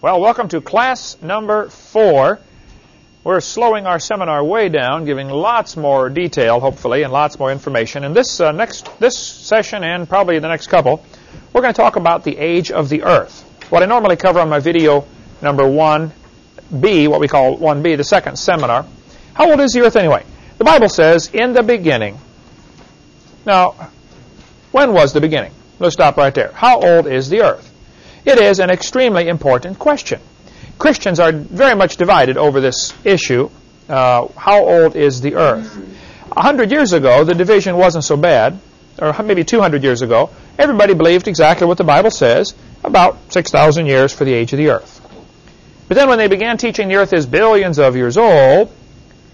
Well, welcome to class number four. We're slowing our seminar way down, giving lots more detail, hopefully, and lots more information. In this uh, next this session and probably the next couple, we're going to talk about the age of the Earth. What I normally cover on my video number 1B, what we call 1B, the second seminar. How old is the Earth anyway? The Bible says, in the beginning. Now, when was the beginning? Let's stop right there. How old is the Earth? It is an extremely important question. Christians are very much divided over this issue. Uh, how old is the earth? A hundred years ago, the division wasn't so bad, or maybe 200 years ago. Everybody believed exactly what the Bible says, about 6,000 years for the age of the earth. But then when they began teaching the earth is billions of years old,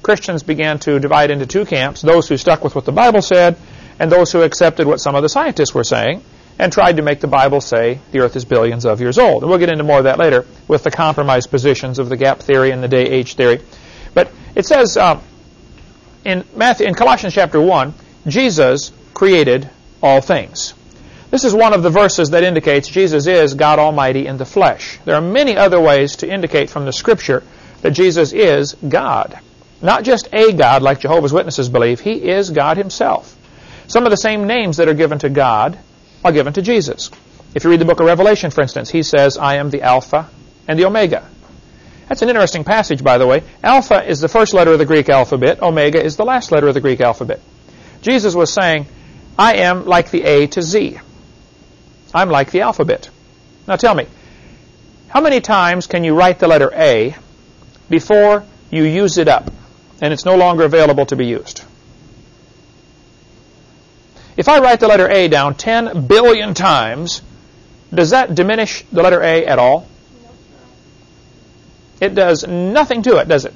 Christians began to divide into two camps, those who stuck with what the Bible said, and those who accepted what some of the scientists were saying and tried to make the Bible say the earth is billions of years old. And we'll get into more of that later with the compromise positions of the gap theory and the day age theory. But it says uh, in, Matthew, in Colossians chapter 1, Jesus created all things. This is one of the verses that indicates Jesus is God Almighty in the flesh. There are many other ways to indicate from the Scripture that Jesus is God. Not just a God like Jehovah's Witnesses believe, He is God Himself. Some of the same names that are given to God are given to Jesus. If you read the book of Revelation, for instance, he says, I am the Alpha and the Omega. That's an interesting passage, by the way. Alpha is the first letter of the Greek alphabet. Omega is the last letter of the Greek alphabet. Jesus was saying, I am like the A to Z. I'm like the alphabet. Now tell me, how many times can you write the letter A before you use it up and it's no longer available to be used? If I write the letter A down 10 billion times, does that diminish the letter A at all? It does nothing to it, does it?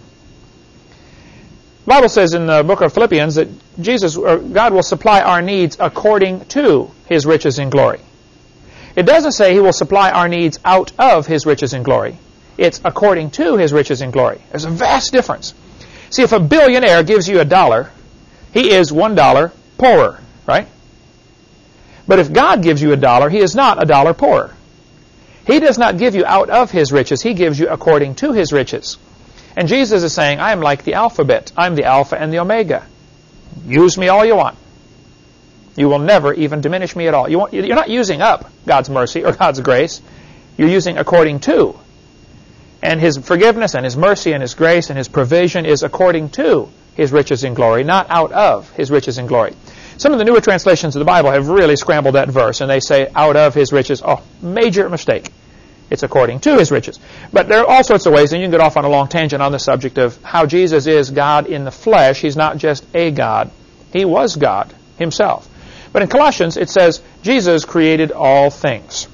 The Bible says in the book of Philippians that Jesus, or God will supply our needs according to His riches in glory. It doesn't say He will supply our needs out of His riches in glory. It's according to His riches in glory. There's a vast difference. See, if a billionaire gives you a dollar, he is one dollar poorer right? But if God gives you a dollar, He is not a dollar poorer. He does not give you out of His riches. He gives you according to His riches. And Jesus is saying, I am like the alphabet. I'm the Alpha and the Omega. Use me all you want. You will never even diminish me at all. You you're not using up God's mercy or God's grace. You're using according to. And His forgiveness and His mercy and His grace and His provision is according to His riches in glory, not out of His riches in glory. Some of the newer translations of the Bible have really scrambled that verse, and they say, out of his riches. Oh, major mistake. It's according to his riches. But there are all sorts of ways, and you can get off on a long tangent on the subject of how Jesus is God in the flesh. He's not just a God. He was God himself. But in Colossians, it says, Jesus created all things.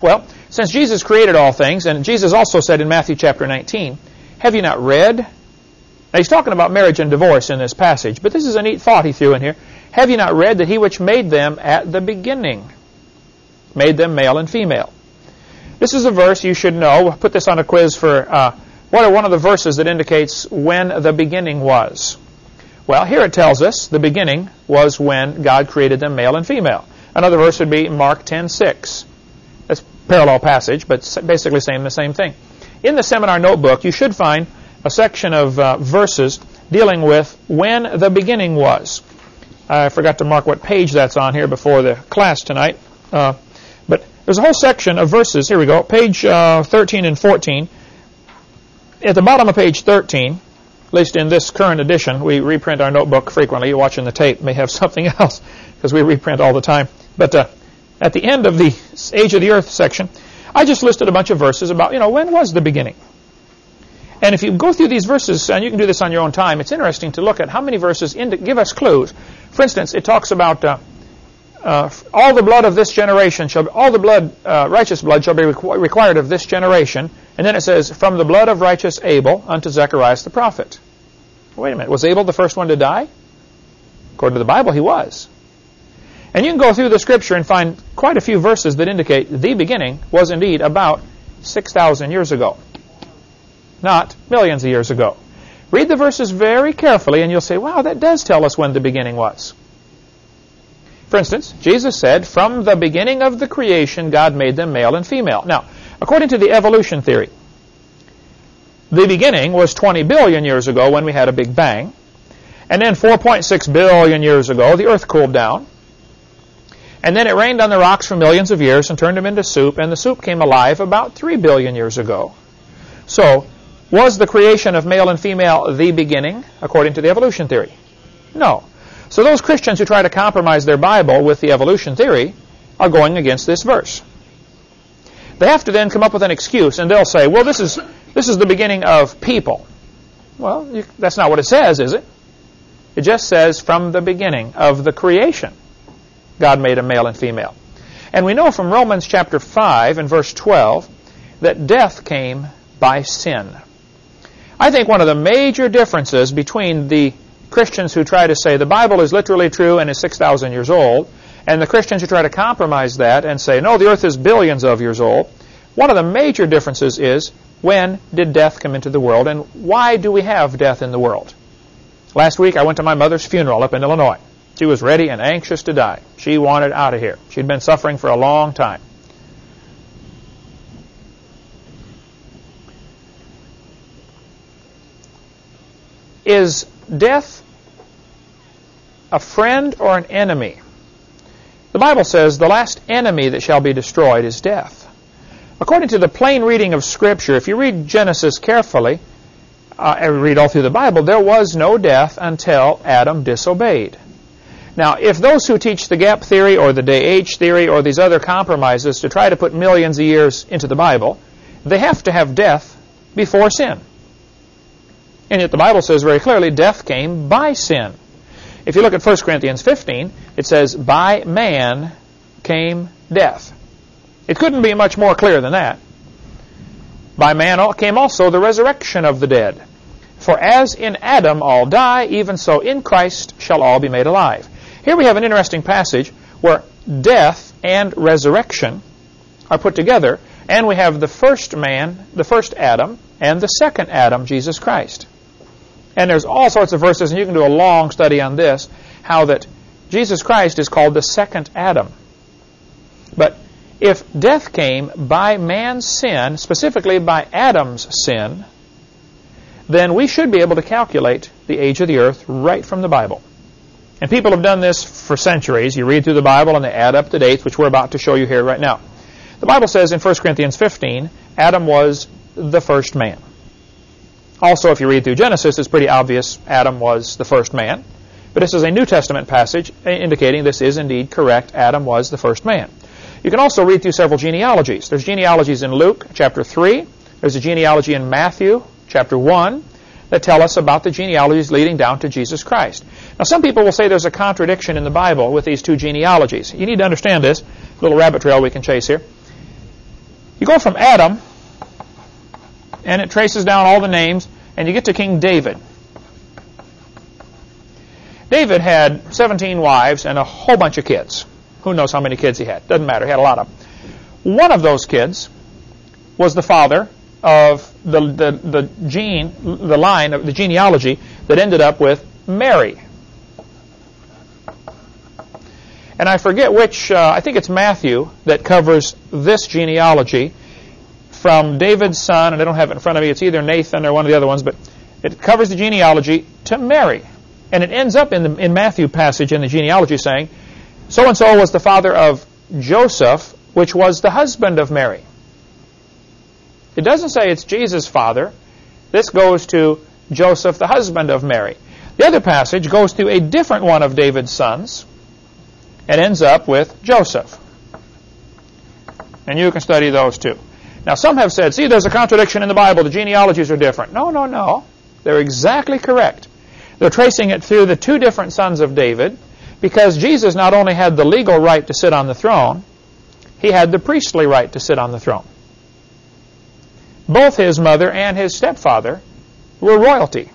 Well, since Jesus created all things, and Jesus also said in Matthew chapter 19, have you not read? Now he's talking about marriage and divorce in this passage, but this is a neat thought he threw in here. Have you not read that he which made them at the beginning made them male and female? This is a verse you should know. We'll put this on a quiz for uh, what are one of the verses that indicates when the beginning was. Well, here it tells us the beginning was when God created them male and female. Another verse would be Mark 10:6. That's parallel passage, but basically saying the same thing. In the seminar notebook, you should find a section of uh, verses dealing with when the beginning was. I forgot to mark what page that's on here before the class tonight. Uh, but there's a whole section of verses. Here we go. Page uh, 13 and 14. At the bottom of page 13, at least in this current edition, we reprint our notebook frequently. You're watching the tape may have something else because we reprint all the time. But uh, at the end of the Age of the Earth section, I just listed a bunch of verses about, you know, when was the beginning? And if you go through these verses, and you can do this on your own time, it's interesting to look at how many verses give us clues. For instance, it talks about uh, uh, all the blood of this generation shall, all the blood, uh, righteous blood shall be requ required of this generation. And then it says, from the blood of righteous Abel unto Zacharias the prophet. Wait a minute, was Abel the first one to die? According to the Bible, he was. And you can go through the scripture and find quite a few verses that indicate the beginning was indeed about 6,000 years ago not millions of years ago. Read the verses very carefully and you'll say, wow, that does tell us when the beginning was. For instance, Jesus said, from the beginning of the creation, God made them male and female. Now, According to the evolution theory, the beginning was 20 billion years ago when we had a big bang. And then 4.6 billion years ago, the earth cooled down. And then it rained on the rocks for millions of years and turned them into soup, and the soup came alive about 3 billion years ago. So, was the creation of male and female the beginning, according to the evolution theory? No. So those Christians who try to compromise their Bible with the evolution theory are going against this verse. They have to then come up with an excuse, and they'll say, well, this is, this is the beginning of people. Well, you, that's not what it says, is it? It just says from the beginning of the creation, God made a male and female. And we know from Romans chapter 5 and verse 12 that death came by sin. I think one of the major differences between the Christians who try to say the Bible is literally true and is 6,000 years old and the Christians who try to compromise that and say, no, the earth is billions of years old, one of the major differences is when did death come into the world and why do we have death in the world? Last week I went to my mother's funeral up in Illinois. She was ready and anxious to die. She wanted out of here. She'd been suffering for a long time. Is death a friend or an enemy? The Bible says the last enemy that shall be destroyed is death. According to the plain reading of Scripture, if you read Genesis carefully, uh, and read all through the Bible, there was no death until Adam disobeyed. Now, if those who teach the gap theory or the day age theory or these other compromises to try to put millions of years into the Bible, they have to have death before sin. And yet the Bible says very clearly death came by sin. If you look at 1 Corinthians 15, it says, By man came death. It couldn't be much more clear than that. By man came also the resurrection of the dead. For as in Adam all die, even so in Christ shall all be made alive. Here we have an interesting passage where death and resurrection are put together, and we have the first man, the first Adam, and the second Adam, Jesus Christ. And there's all sorts of verses, and you can do a long study on this, how that Jesus Christ is called the second Adam. But if death came by man's sin, specifically by Adam's sin, then we should be able to calculate the age of the earth right from the Bible. And people have done this for centuries. You read through the Bible and they add up the dates, which we're about to show you here right now. The Bible says in 1 Corinthians 15, Adam was the first man. Also, if you read through Genesis, it's pretty obvious Adam was the first man. But this is a New Testament passage eh, indicating this is indeed correct. Adam was the first man. You can also read through several genealogies. There's genealogies in Luke chapter 3. There's a genealogy in Matthew chapter 1 that tell us about the genealogies leading down to Jesus Christ. Now, some people will say there's a contradiction in the Bible with these two genealogies. You need to understand this. Little rabbit trail we can chase here. You go from Adam and it traces down all the names, and you get to King David. David had 17 wives and a whole bunch of kids. Who knows how many kids he had? Doesn't matter. He had a lot of them. One of those kids was the father of the, the, the gene, the line of the genealogy that ended up with Mary. And I forget which, uh, I think it's Matthew that covers this genealogy from David's son, and I don't have it in front of me, it's either Nathan or one of the other ones, but it covers the genealogy to Mary. And it ends up in the in Matthew passage in the genealogy saying, so and so was the father of Joseph, which was the husband of Mary. It doesn't say it's Jesus' father. This goes to Joseph, the husband of Mary. The other passage goes to a different one of David's sons and ends up with Joseph. And you can study those too. Now, some have said, see, there's a contradiction in the Bible. The genealogies are different. No, no, no. They're exactly correct. They're tracing it through the two different sons of David because Jesus not only had the legal right to sit on the throne, he had the priestly right to sit on the throne. Both his mother and his stepfather were royalty.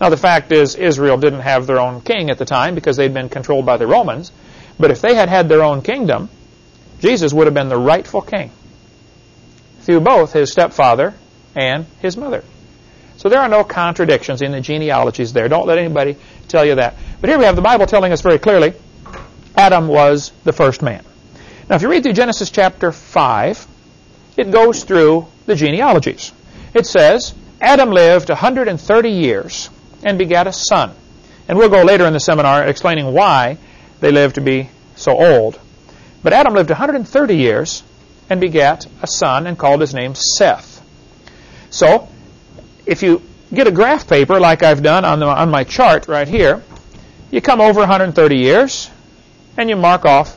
Now, the fact is, Israel didn't have their own king at the time because they'd been controlled by the Romans. But if they had had their own kingdom, Jesus would have been the rightful king through both his stepfather and his mother. So there are no contradictions in the genealogies there. Don't let anybody tell you that. But here we have the Bible telling us very clearly Adam was the first man. Now, if you read through Genesis chapter 5, it goes through the genealogies. It says, Adam lived 130 years and begat a son. And we'll go later in the seminar explaining why they lived to be so old. But Adam lived 130 years and begat a son and called his name Seth. So, if you get a graph paper like I've done on, the, on my chart right here, you come over 130 years and you mark off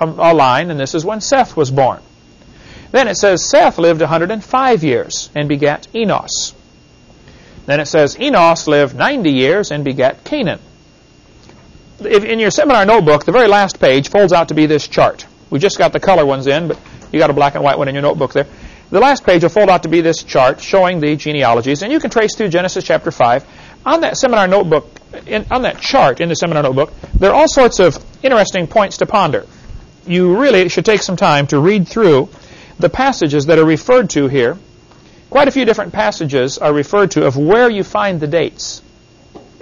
a, a line, and this is when Seth was born. Then it says Seth lived 105 years and begat Enos. Then it says Enos lived 90 years and begat Cainan. If in your seminar notebook, the very last page folds out to be this chart. We just got the color ones in, but you got a black and white one in your notebook there. The last page will fold out to be this chart showing the genealogies, and you can trace through Genesis chapter 5. On that seminar notebook, in, on that chart in the seminar notebook, there are all sorts of interesting points to ponder. You really should take some time to read through the passages that are referred to here. Quite a few different passages are referred to of where you find the dates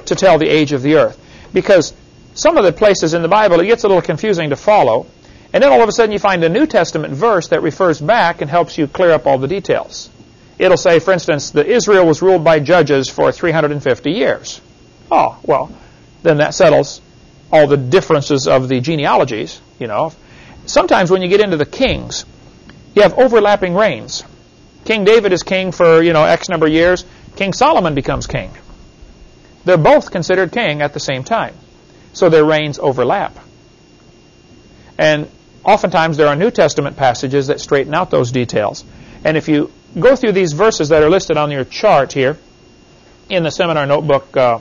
to tell the age of the earth. Because some of the places in the Bible, it gets a little confusing to follow. And then all of a sudden you find a New Testament verse that refers back and helps you clear up all the details. It'll say, for instance, that Israel was ruled by judges for 350 years. Oh, well, then that settles all the differences of the genealogies, you know. Sometimes when you get into the kings, you have overlapping reigns. King David is king for, you know, X number of years. King Solomon becomes king. They're both considered king at the same time. So their reigns overlap. And oftentimes there are New Testament passages that straighten out those details. And if you go through these verses that are listed on your chart here, in the seminar notebook uh,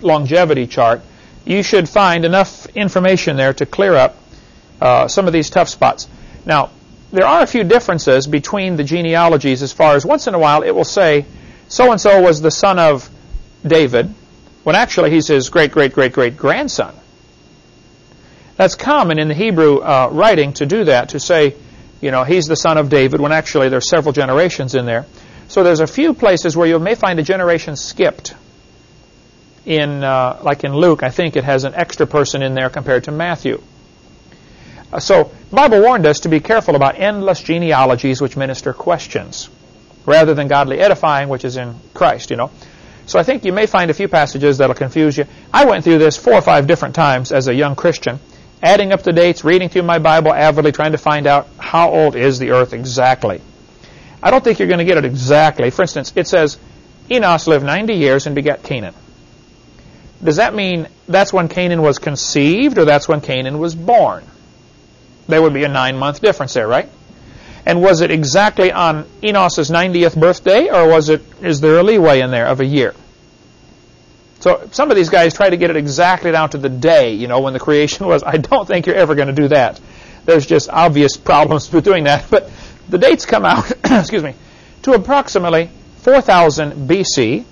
longevity chart, you should find enough information there to clear up uh, some of these tough spots. Now, there are a few differences between the genealogies as far as once in a while it will say so-and-so was the son of David, when actually he's his great-great-great-great-grandson. That's common in the Hebrew uh, writing to do that, to say, you know, he's the son of David, when actually there's several generations in there. So there's a few places where you may find a generation skipped. In, uh, like in Luke, I think it has an extra person in there compared to Matthew. Uh, so the Bible warned us to be careful about endless genealogies which minister questions, rather than godly edifying, which is in Christ, you know. So I think you may find a few passages that'll confuse you. I went through this four or five different times as a young Christian adding up the dates, reading through my Bible avidly, trying to find out how old is the earth exactly. I don't think you're going to get it exactly. For instance, it says Enos lived 90 years and begat Cainan. Does that mean that's when Cainan was conceived or that's when Cainan was born? There would be a nine-month difference there, right? And was it exactly on Enos's 90th birthday or was it is there a leeway in there of a year? So some of these guys try to get it exactly down to the day, you know, when the creation was. I don't think you're ever going to do that. There's just obvious problems with doing that. But the dates come out, excuse me, to approximately 4000 BC,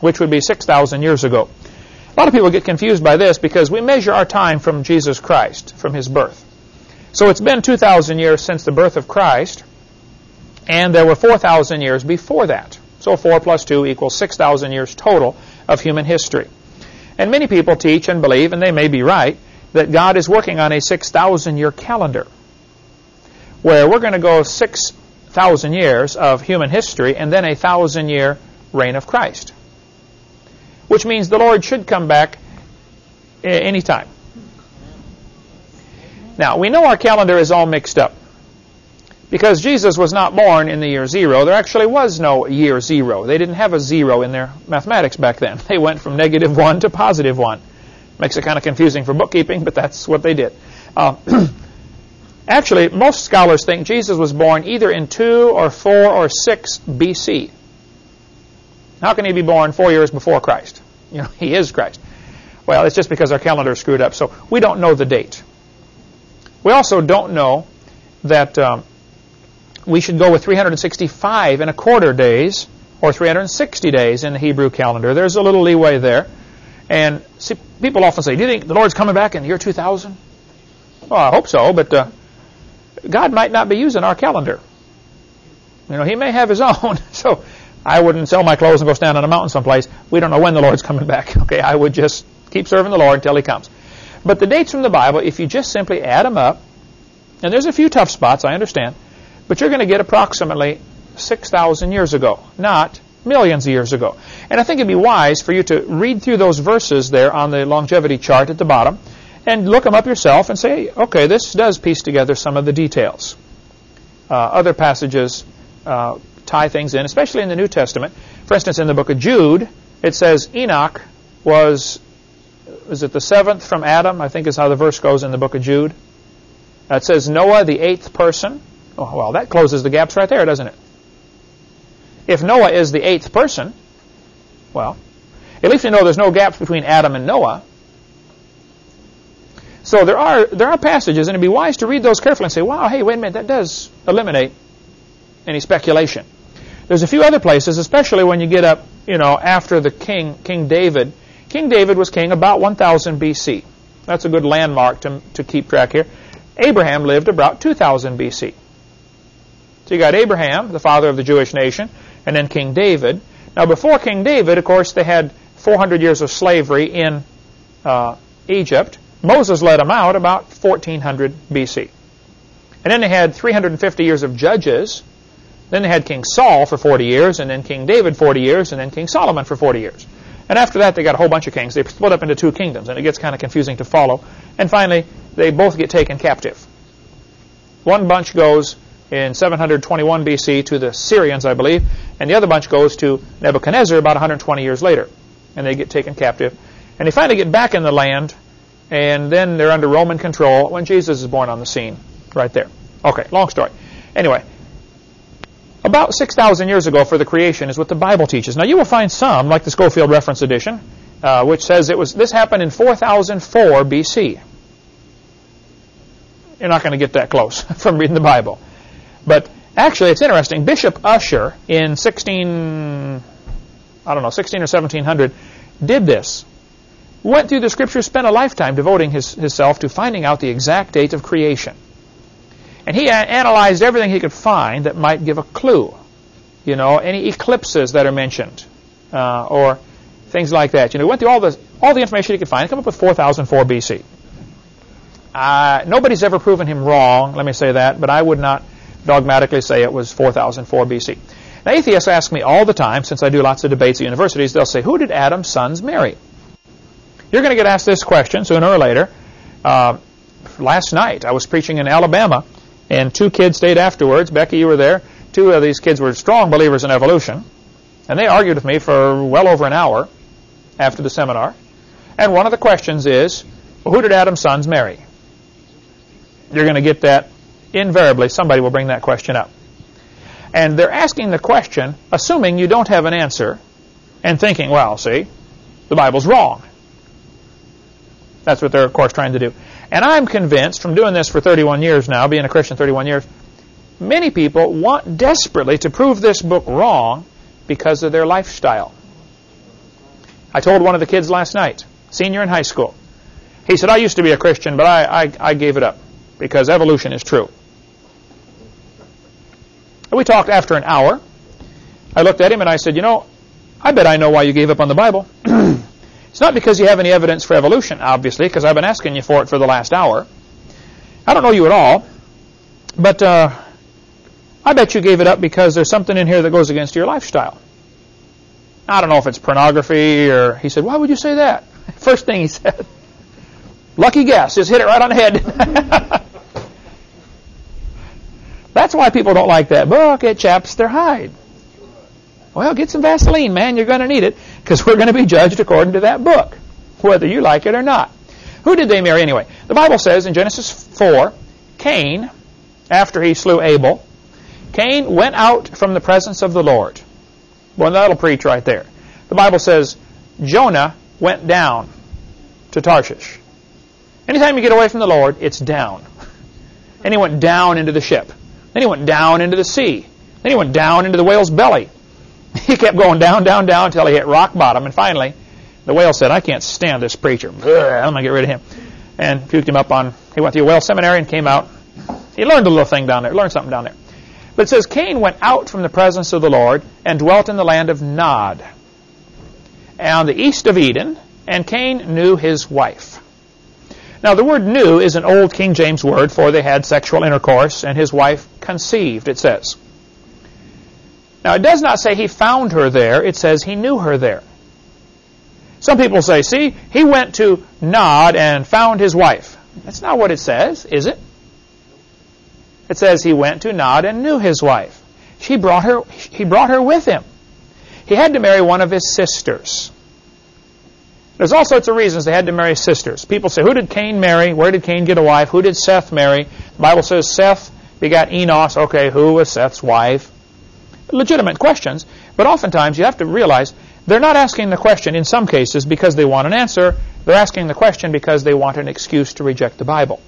which would be 6,000 years ago. A lot of people get confused by this because we measure our time from Jesus Christ, from his birth. So it's been 2,000 years since the birth of Christ, and there were 4,000 years before that. So 4 plus 2 equals 6,000 years total of human history. And many people teach and believe, and they may be right, that God is working on a 6,000 year calendar where we're going to go 6,000 years of human history and then a thousand year reign of Christ. Which means the Lord should come back eh, anytime. Now, we know our calendar is all mixed up. Because Jesus was not born in the year zero, there actually was no year zero. They didn't have a zero in their mathematics back then. They went from negative one to positive one. Makes it kind of confusing for bookkeeping, but that's what they did. Uh, actually, most scholars think Jesus was born either in 2 or 4 or 6 BC. How can he be born four years before Christ? You know, he is Christ. Well, it's just because our calendar screwed up, so we don't know the date. We also don't know that um, we should go with 365 and a quarter days or 360 days in the Hebrew calendar. There's a little leeway there. And see, people often say, do you think the Lord's coming back in the year 2000? Well, I hope so, but uh, God might not be using our calendar. You know, he may have his own. So I wouldn't sell my clothes and go stand on a mountain someplace. We don't know when the Lord's coming back. Okay, I would just keep serving the Lord until he comes. But the dates from the Bible, if you just simply add them up, and there's a few tough spots, I understand, but you're going to get approximately 6,000 years ago, not millions of years ago. And I think it'd be wise for you to read through those verses there on the longevity chart at the bottom and look them up yourself and say, okay, this does piece together some of the details. Uh, other passages uh, tie things in, especially in the New Testament. For instance, in the book of Jude, it says Enoch was, is it the seventh from Adam? I think is how the verse goes in the book of Jude. It says Noah, the eighth person. Oh, well, that closes the gaps right there, doesn't it? If Noah is the eighth person, well, at least we know there's no gaps between Adam and Noah. So there are there are passages, and it'd be wise to read those carefully and say, "Wow, hey, wait a minute, that does eliminate any speculation." There's a few other places, especially when you get up, you know, after the king, King David. King David was king about 1000 BC. That's a good landmark to, to keep track here. Abraham lived about 2000 BC. So you got Abraham, the father of the Jewish nation, and then King David. Now, before King David, of course, they had 400 years of slavery in uh, Egypt. Moses led them out about 1400 BC. And then they had 350 years of judges. Then they had King Saul for 40 years, and then King David 40 years, and then King Solomon for 40 years. And after that, they got a whole bunch of kings. They split up into two kingdoms, and it gets kind of confusing to follow. And finally, they both get taken captive. One bunch goes in 721 BC to the Syrians, I believe, and the other bunch goes to Nebuchadnezzar about 120 years later, and they get taken captive. And they finally get back in the land, and then they're under Roman control when Jesus is born on the scene, right there. Okay, long story. Anyway, about 6,000 years ago for the creation is what the Bible teaches. Now you will find some, like the Scofield Reference Edition, uh, which says it was this happened in 4004 BC. You're not going to get that close from reading the Bible. But actually, it's interesting. Bishop Ussher in 16, I don't know, 16 or 1700, did this. Went through the scriptures, spent a lifetime devoting his, himself to finding out the exact date of creation. And he analyzed everything he could find that might give a clue. You know, any eclipses that are mentioned, uh, or things like that. You know, he went through all the all the information he could find, and come up with 4004 BC. Uh, nobody's ever proven him wrong. Let me say that, but I would not dogmatically say it was 4004 BC. Now, atheists ask me all the time, since I do lots of debates at universities, they'll say, who did Adam's sons marry? You're going to get asked this question sooner or later. Uh, last night, I was preaching in Alabama, and two kids stayed afterwards. Becky, you were there. Two of these kids were strong believers in evolution, and they argued with me for well over an hour after the seminar. And one of the questions is, well, who did Adam's sons marry? You're going to get that invariably somebody will bring that question up. And they're asking the question, assuming you don't have an answer, and thinking, well, see, the Bible's wrong. That's what they're, of course, trying to do. And I'm convinced, from doing this for 31 years now, being a Christian 31 years, many people want desperately to prove this book wrong because of their lifestyle. I told one of the kids last night, senior in high school. He said, I used to be a Christian, but I, I, I gave it up because evolution is true. And we talked after an hour. I looked at him and I said, you know, I bet I know why you gave up on the Bible. it's not because you have any evidence for evolution, obviously, because I've been asking you for it for the last hour. I don't know you at all, but uh, I bet you gave it up because there's something in here that goes against your lifestyle. I don't know if it's pornography or... He said, why would you say that? First thing he said. Lucky guess. Just hit it right on the head. That's why people don't like that book. It chaps their hide. Well, get some Vaseline, man. You're going to need it because we're going to be judged according to that book, whether you like it or not. Who did they marry anyway? The Bible says in Genesis 4, Cain, after he slew Abel, Cain went out from the presence of the Lord. Well, that'll preach right there. The Bible says Jonah went down to Tarshish. Anytime you get away from the Lord, it's down. And he went down into the ship. Then he went down into the sea. Then he went down into the whale's belly. He kept going down, down, down until he hit rock bottom. And finally, the whale said, I can't stand this preacher. I'm going to get rid of him. And puked him up on, he went to a whale seminary and came out. He learned a little thing down there, learned something down there. But it says, Cain went out from the presence of the Lord and dwelt in the land of Nod, on the east of Eden, and Cain knew his wife. Now, the word knew is an old King James word for they had sexual intercourse and his wife conceived, it says. Now, it does not say he found her there. It says he knew her there. Some people say, see, he went to Nod and found his wife. That's not what it says, is it? It says he went to Nod and knew his wife. She brought her, he brought her with him. He had to marry one of his sisters. There's all sorts of reasons they had to marry sisters. People say, who did Cain marry? Where did Cain get a wife? Who did Seth marry? The Bible says Seth begot Enos. Okay, who was Seth's wife? Legitimate questions, but oftentimes you have to realize they're not asking the question in some cases because they want an answer. They're asking the question because they want an excuse to reject the Bible.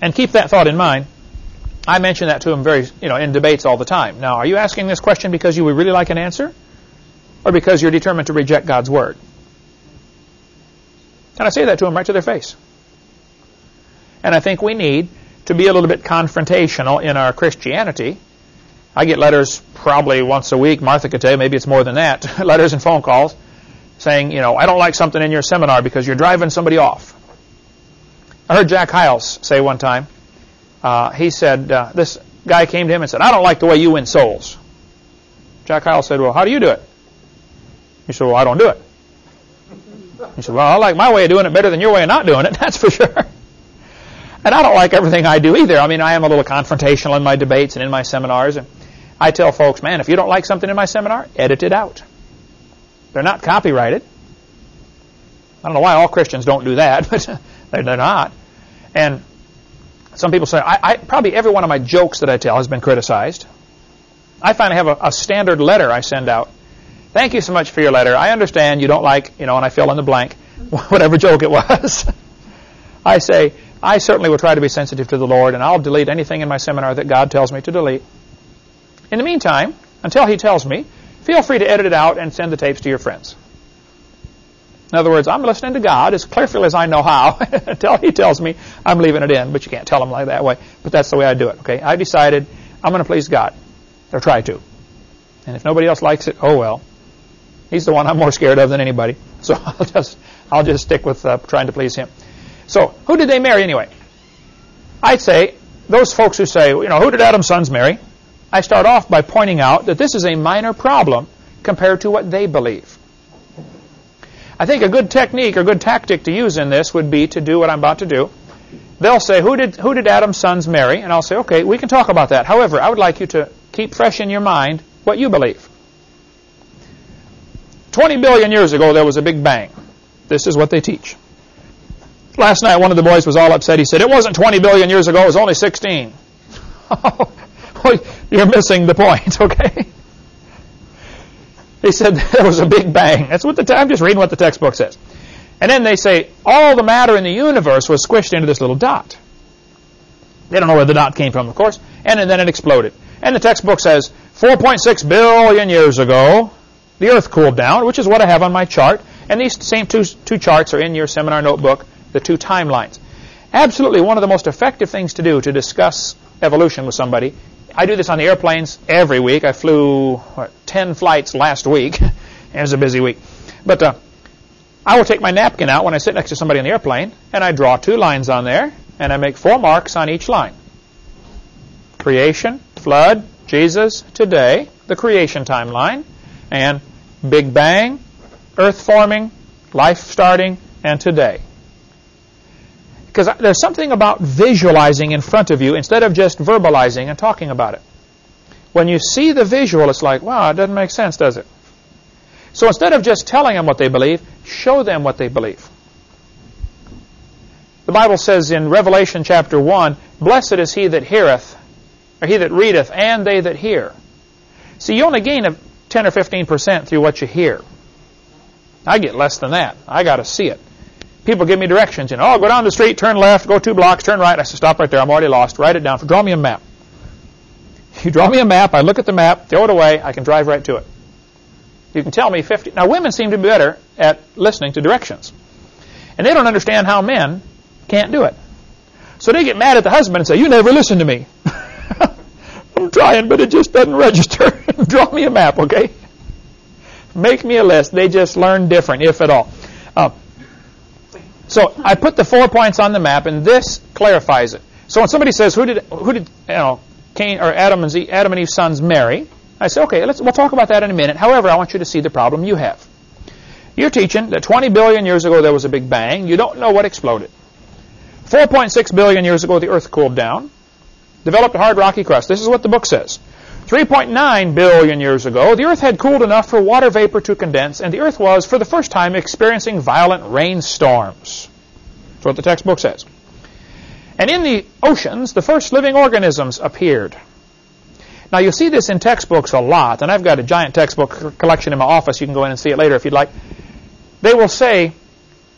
And keep that thought in mind. I mention that to them very, you know, in debates all the time. Now, are you asking this question because you would really like an answer? Or because you're determined to reject God's Word? And I say that to them right to their face. And I think we need to be a little bit confrontational in our Christianity I get letters probably once a week. Martha could tell you, maybe it's more than that. letters and phone calls saying, you know, I don't like something in your seminar because you're driving somebody off. I heard Jack Hyles say one time, uh, he said, uh, this guy came to him and said, I don't like the way you win souls. Jack Hyles said, well, how do you do it? He said, well, I don't do it. He said, well, I like my way of doing it better than your way of not doing it, that's for sure. And I don't like everything I do either. I mean, I am a little confrontational in my debates and in my seminars. And I tell folks, man, if you don't like something in my seminar, edit it out. They're not copyrighted. I don't know why all Christians don't do that, but they're, not. And some people say, I, I, probably every one of my jokes that I tell has been criticized. I finally have a, a standard letter I send out. Thank you so much for your letter. I understand you don't like, you know, and I fill in the blank, whatever joke it was. I say, I certainly will try to be sensitive to the Lord, and I'll delete anything in my seminar that God tells me to delete. In the meantime, until He tells me, feel free to edit it out and send the tapes to your friends. In other words, I'm listening to God as carefully as I know how until He tells me I'm leaving it in, but you can't tell Him like that way. But that's the way I do it, okay? I decided I'm going to please God, or try to. And if nobody else likes it, oh well. He's the one I'm more scared of than anybody. So I'll just, I'll just stick with uh, trying to please Him. So, who did they marry anyway? I'd say those folks who say, you know, who did Adam's sons marry? I start off by pointing out that this is a minor problem compared to what they believe. I think a good technique or good tactic to use in this would be to do what I'm about to do. They'll say, who did, who did Adam's sons marry? And I'll say, okay, we can talk about that. However, I would like you to keep fresh in your mind what you believe. 20 billion years ago, there was a big bang. This is what they teach. Last night, one of the boys was all upset. He said, it wasn't 20 billion years ago, it was only 16. You're missing the point, okay? He said there was a big bang. That's what the I'm just reading what the textbook says. And then they say all the matter in the universe was squished into this little dot. They don't know where the dot came from, of course. And, and then it exploded. And the textbook says 4.6 billion years ago, the Earth cooled down, which is what I have on my chart. And these same two, two charts are in your seminar notebook the two timelines. Absolutely one of the most effective things to do to discuss evolution with somebody. I do this on the airplanes every week. I flew what, 10 flights last week. it was a busy week. But uh, I will take my napkin out when I sit next to somebody on the airplane, and I draw two lines on there, and I make four marks on each line. Creation, flood, Jesus, today, the creation timeline, and Big Bang, Earth forming, life starting, and today. Because there's something about visualizing in front of you instead of just verbalizing and talking about it. When you see the visual, it's like, wow, it doesn't make sense, does it? So instead of just telling them what they believe, show them what they believe. The Bible says in Revelation chapter 1, Blessed is he that heareth, or he that readeth, and they that hear. See, you only gain a 10 or 15% through what you hear. I get less than that. I got to see it people give me directions. You know, oh, go down the street, turn left, go two blocks, turn right. I say, stop right there. I'm already lost. Write it down. Draw me a map. You draw me a map. I look at the map, throw it away. I can drive right to it. You can tell me 50. Now, women seem to be better at listening to directions. And they don't understand how men can't do it. So they get mad at the husband and say, you never listen to me. I'm trying, but it just doesn't register. draw me a map, okay? Make me a list. They just learn different, if at all. Uh, So I put the four points on the map, and this clarifies it. So when somebody says, "Who did who did you know Cain or Adam and, Adam and Eve's sons marry?" I say, "Okay, let's we'll talk about that in a minute." However, I want you to see the problem you have. You're teaching that 20 billion years ago there was a big bang. You don't know what exploded. 4.6 billion years ago the Earth cooled down, developed a hard rocky crust. This is what the book says. 3.9 billion years ago, the Earth had cooled enough for water vapor to condense, and the Earth was, for the first time, experiencing violent rainstorms. That's what the textbook says. And in the oceans, the first living organisms appeared. Now, you'll see this in textbooks a lot, and I've got a giant textbook collection in my office. You can go in and see it later if you'd like. They will say,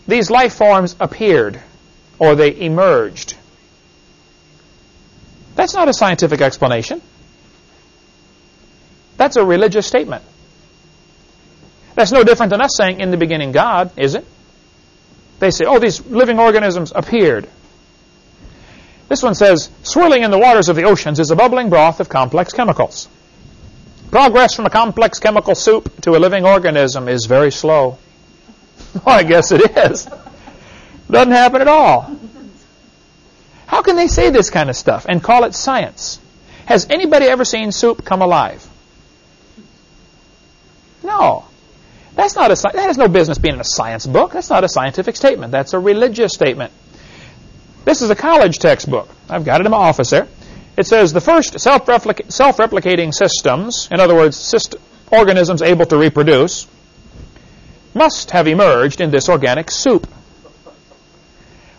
these life forms appeared, or they emerged. That's not a scientific explanation. That's a religious statement. That's no different than us saying, in the beginning, God, is it? They say, oh, these living organisms appeared. This one says, swirling in the waters of the oceans is a bubbling broth of complex chemicals. Progress from a complex chemical soup to a living organism is very slow. well, I guess it is. Doesn't happen at all. How can they say this kind of stuff and call it science? Has anybody ever seen soup come alive? No. That's not a that has no business being in a science book. That's not a scientific statement. That's a religious statement. This is a college textbook. I've got it in my office there. It says the first self-replicating systems, in other words, syst organisms able to reproduce, must have emerged in this organic soup.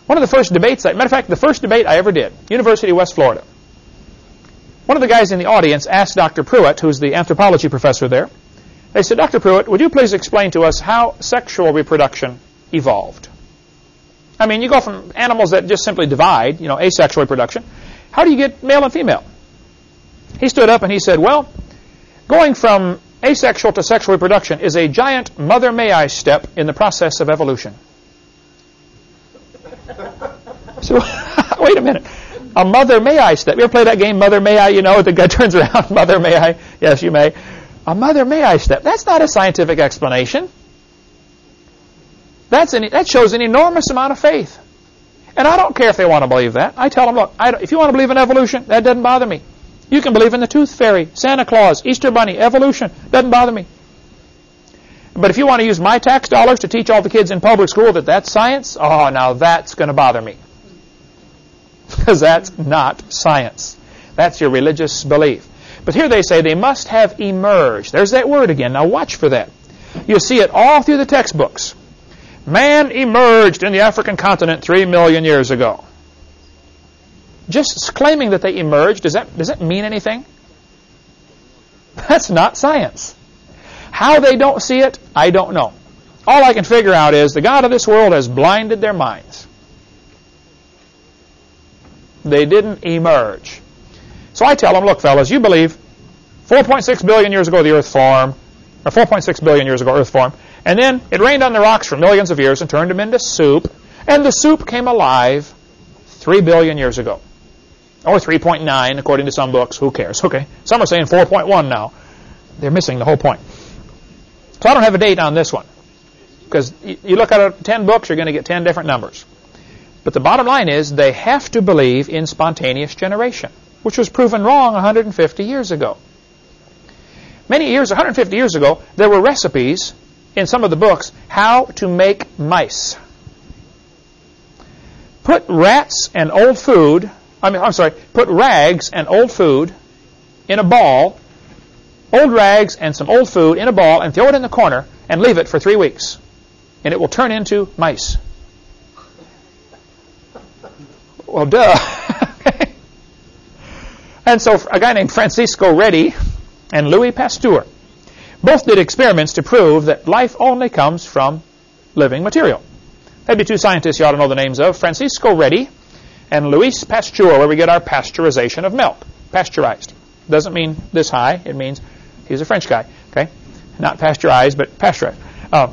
One of the first debates, matter of fact, the first debate I ever did, University of West Florida. One of the guys in the audience asked Dr. Pruitt, who's the anthropology professor there, they said, Dr. Pruitt, would you please explain to us how sexual reproduction evolved? I mean, you go from animals that just simply divide, you know, asexual reproduction. How do you get male and female? He stood up and he said, well, going from asexual to sexual reproduction is a giant mother may I step in the process of evolution. So, wait a minute. A mother may I step. You ever play that game, Mother May I? You know, the guy turns around, Mother May I? Yes, you may. A mother may I step. That's not a scientific explanation. That's an, that shows an enormous amount of faith. And I don't care if they want to believe that. I tell them, look, if you want to believe in evolution, that doesn't bother me. You can believe in the tooth fairy, Santa Claus, Easter Bunny, evolution. Doesn't bother me. But if you want to use my tax dollars to teach all the kids in public school that that's science, oh, now that's going to bother me. Because that's not science. That's your religious belief. But here they say they must have emerged. There's that word again. Now watch for that. You'll see it all through the textbooks. Man emerged in the African continent three million years ago. Just claiming that they emerged, does that, does that mean anything? That's not science. How they don't see it, I don't know. All I can figure out is the God of this world has blinded their minds. They didn't emerge. So I tell them, look, fellas, you believe 4.6 billion years ago the Earth formed, or 4.6 billion years ago Earth formed, and then it rained on the rocks for millions of years and turned them into soup, and the soup came alive 3 billion years ago. Or 3.9, according to some books. Who cares? Okay. Some are saying 4.1 now. They're missing the whole point. So I don't have a date on this one. Because you look at 10 books, you're going to get 10 different numbers. But the bottom line is they have to believe in spontaneous generation which was proven wrong 150 years ago. Many years, 150 years ago, there were recipes in some of the books how to make mice. Put rats and old food, I mean, I'm sorry, put rags and old food in a ball, old rags and some old food in a ball, and throw it in the corner and leave it for three weeks. And it will turn into mice. Well, duh. And so a guy named Francisco Redi and Louis Pasteur both did experiments to prove that life only comes from living material. That'd be two scientists you ought to know the names of, Francisco Redi and Louis Pasteur, where we get our pasteurization of milk, pasteurized. Doesn't mean this high. It means he's a French guy, okay? Not pasteurized, but pasteurized. Uh,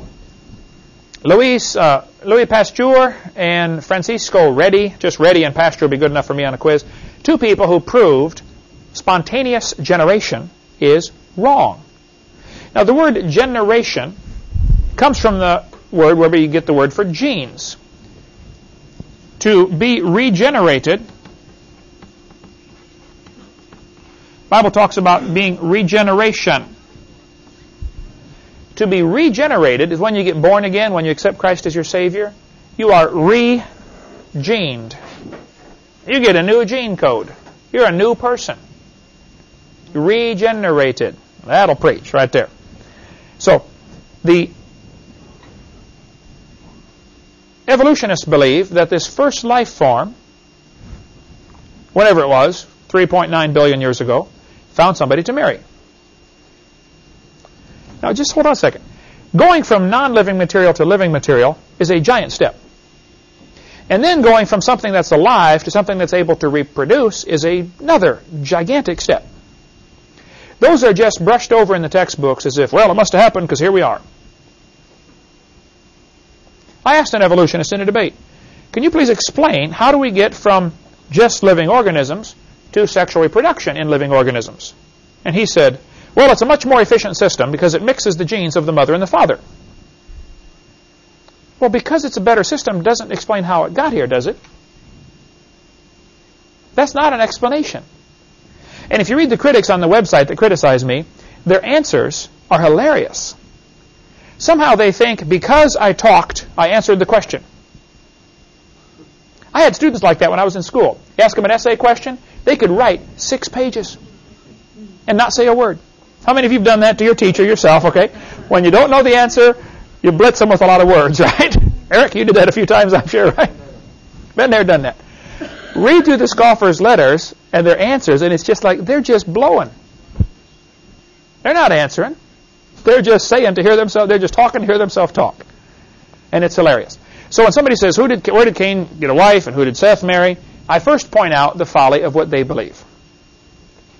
Louis, uh, Louis Pasteur and Francisco Redi, just Redi and Pasteur would be good enough for me on a quiz, two people who proved spontaneous generation is wrong. Now, the word generation comes from the word where you get the word for genes. to be regenerated. Bible talks about being regeneration. To be regenerated is when you get born again, when you accept Christ as your Savior. You are re-gened. You get a new gene code. You're a new person. Regenerated. That'll preach right there. So, the evolutionists believe that this first life form, whatever it was, 3.9 billion years ago, found somebody to marry. Now, just hold on a second. Going from non-living material to living material is a giant step. And then going from something that's alive to something that's able to reproduce is another gigantic step. Those are just brushed over in the textbooks as if, well, it must have happened because here we are. I asked an evolutionist in a debate, can you please explain how do we get from just living organisms to sexual reproduction in living organisms? And he said, well, it's a much more efficient system because it mixes the genes of the mother and the father. Well, because it's a better system doesn't explain how it got here, does it? That's not an explanation. And if you read the critics on the website that criticize me, their answers are hilarious. Somehow they think because I talked, I answered the question. I had students like that when I was in school. You ask them an essay question, they could write six pages and not say a word. How many of you have done that to your teacher yourself, okay? When you don't know the answer, you blitz them with a lot of words, right? Eric, you did that a few times, I'm sure, right? Been there, done that. Read through the scoffers' letters and their answers, and it's just like they're just blowing. They're not answering. They're just saying to hear themselves, they're just talking to hear themselves talk. And it's hilarious. So when somebody says, who did, where did Cain get a wife and who did Seth marry? I first point out the folly of what they believe.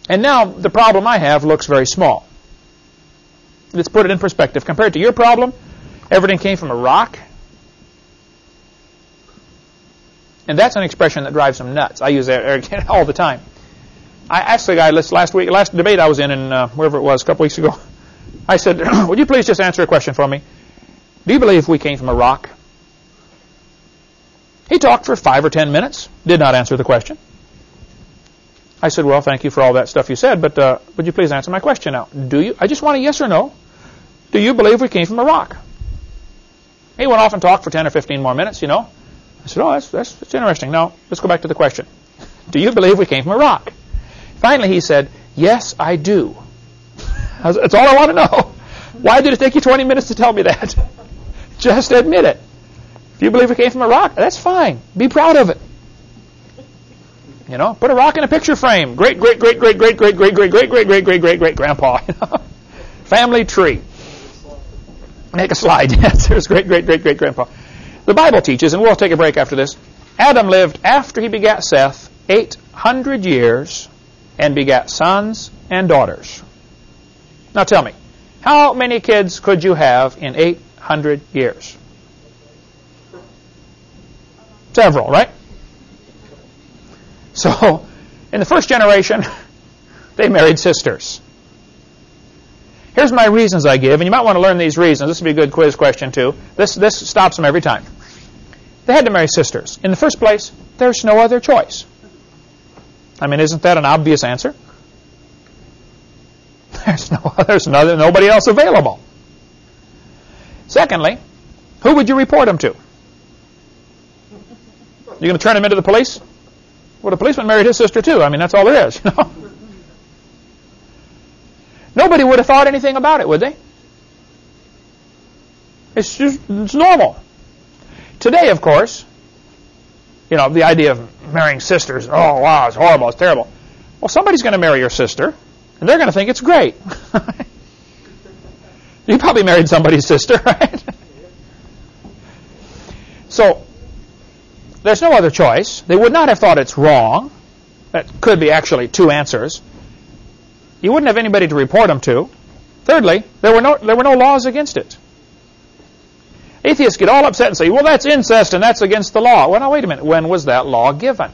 And now the problem I have looks very small. Let's put it in perspective. Compared to your problem, everything came from a rock. And that's an expression that drives them nuts. I use that all the time. I asked the guy last week, last debate I was in, in uh, wherever it was, a couple weeks ago. I said, would you please just answer a question for me? Do you believe we came from a rock? He talked for five or ten minutes, did not answer the question. I said, well, thank you for all that stuff you said, but uh, would you please answer my question now? Do you? I just want a yes or no. Do you believe we came from a rock? He went off and talked for 10 or 15 more minutes, you know. I said, oh, that's, that's, that's interesting. Now, let's go back to the question. Do you believe we came from a rock? Finally, he said, yes, I do. That's all I want to know. Why did it take you 20 minutes to tell me that? Just admit it. If you believe it came from a rock, that's fine. Be proud of it. You know, put a rock in a picture frame. Great, great, great, great, great, great, great, great, great, great, great, great, great, great grandpa. Family tree. Make a slide. Yes, there's great, great, great, great grandpa. The Bible teaches, and we'll take a break after this. Adam lived after he begat Seth 800 years and begat sons and daughters. Now tell me, how many kids could you have in 800 years? Several, right? So, in the first generation, they married sisters. Here's my reasons I give, and you might want to learn these reasons. This would be a good quiz question, too. This, this stops them every time. They had to marry sisters. In the first place, there's no other choice. I mean, isn't that an obvious answer? There's no there's no, nobody else available. Secondly, who would you report them to? You going to turn him into the police? Well, the policeman married his sister too. I mean, that's all there is. Nobody would have thought anything about it, would they? It's just it's normal. Today, of course, you know, the idea of marrying sisters, oh wow, it's horrible, it's terrible. Well, somebody's going to marry your sister. And they're going to think it's great. you probably married somebody's sister, right? so, there's no other choice. They would not have thought it's wrong. That could be actually two answers. You wouldn't have anybody to report them to. Thirdly, there were no, there were no laws against it. Atheists get all upset and say, well, that's incest and that's against the law. Well, now, wait a minute. When was that law given?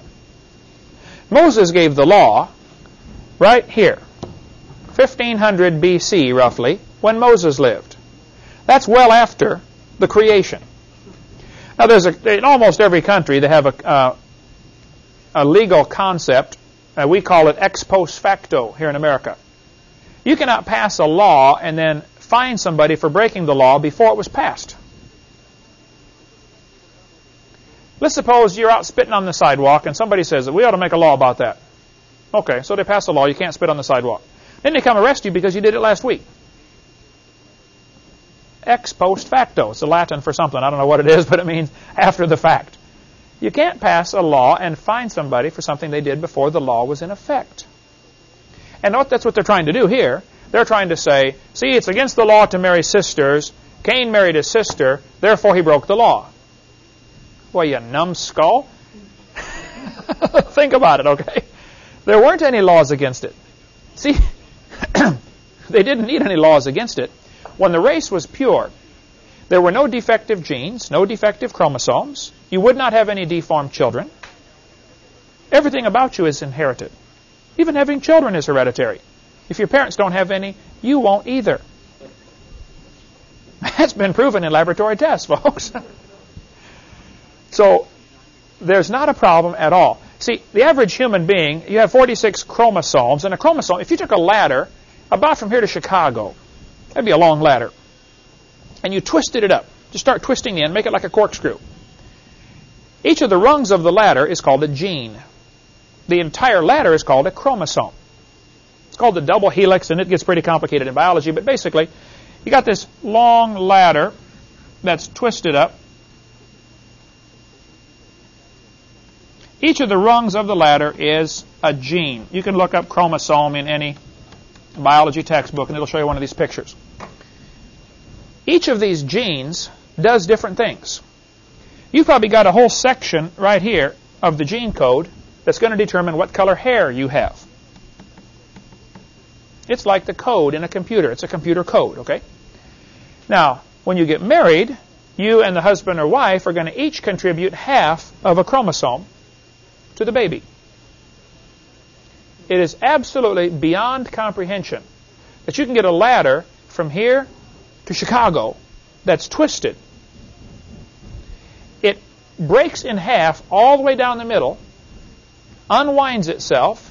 Moses gave the law right here. 1500 BC, roughly, when Moses lived. That's well after the creation. Now, there's a, in almost every country they have a, uh, a legal concept. Uh, we call it ex post facto here in America. You cannot pass a law and then fine somebody for breaking the law before it was passed. Let's suppose you're out spitting on the sidewalk and somebody says that we ought to make a law about that. Okay, so they pass a law, you can't spit on the sidewalk. Then they come arrest you because you did it last week. Ex post facto. It's a Latin for something. I don't know what it is, but it means after the fact. You can't pass a law and fine somebody for something they did before the law was in effect. And that's what they're trying to do here. They're trying to say, see, it's against the law to marry sisters. Cain married his sister, therefore he broke the law. Well, you numbskull. Think about it, okay? There weren't any laws against it. See, they didn't need any laws against it. When the race was pure, there were no defective genes, no defective chromosomes. You would not have any deformed children. Everything about you is inherited. Even having children is hereditary. If your parents don't have any, you won't either. That's been proven in laboratory tests, folks. so there's not a problem at all. See, the average human being, you have 46 chromosomes, and a chromosome, if you took a ladder about from here to Chicago, that'd be a long ladder, and you twisted it up, just start twisting the end, make it like a corkscrew. Each of the rungs of the ladder is called a gene. The entire ladder is called a chromosome. It's called the double helix, and it gets pretty complicated in biology, but basically, you got this long ladder that's twisted up, Each of the rungs of the ladder is a gene. You can look up chromosome in any biology textbook and it'll show you one of these pictures. Each of these genes does different things. You've probably got a whole section right here of the gene code that's going to determine what color hair you have. It's like the code in a computer. It's a computer code, okay? Now, when you get married, you and the husband or wife are going to each contribute half of a chromosome to the baby. It is absolutely beyond comprehension that you can get a ladder from here to Chicago that's twisted. It breaks in half all the way down the middle, unwinds itself,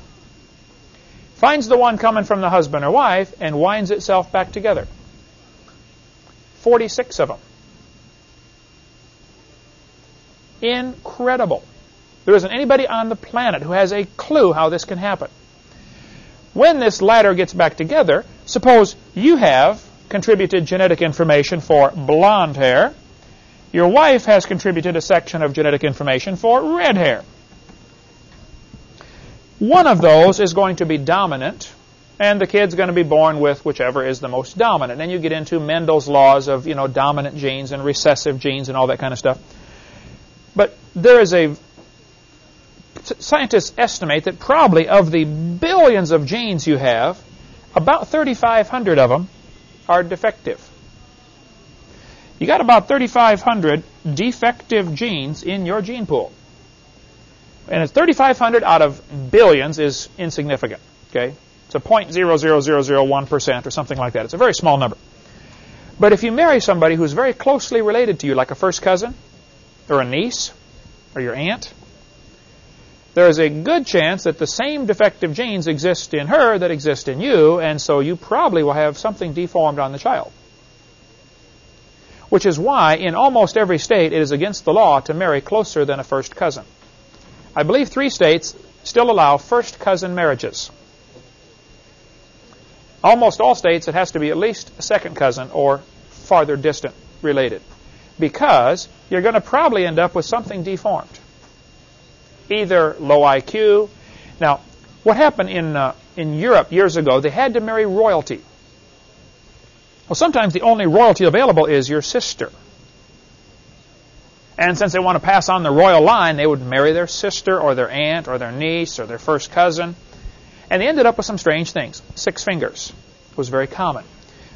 finds the one coming from the husband or wife, and winds itself back together. 46 of them. Incredible. There isn't anybody on the planet who has a clue how this can happen. When this ladder gets back together, suppose you have contributed genetic information for blonde hair. Your wife has contributed a section of genetic information for red hair. One of those is going to be dominant, and the kid's going to be born with whichever is the most dominant. Then you get into Mendel's laws of you know dominant genes and recessive genes and all that kind of stuff. But there is a scientists estimate that probably of the billions of genes you have, about 3,500 of them are defective. You got about 3,500 defective genes in your gene pool. And it's 3,500 out of billions is insignificant. Okay, It's a 0.00001% or something like that. It's a very small number. But if you marry somebody who's very closely related to you, like a first cousin, or a niece, or your aunt, there is a good chance that the same defective genes exist in her that exist in you, and so you probably will have something deformed on the child. Which is why, in almost every state, it is against the law to marry closer than a first cousin. I believe three states still allow first cousin marriages. Almost all states, it has to be at least a second cousin or farther distant related. Because you're going to probably end up with something deformed either low IQ. Now, what happened in, uh, in Europe years ago, they had to marry royalty. Well, sometimes the only royalty available is your sister. And since they want to pass on the royal line, they would marry their sister or their aunt or their niece or their first cousin. And they ended up with some strange things. Six fingers was very common.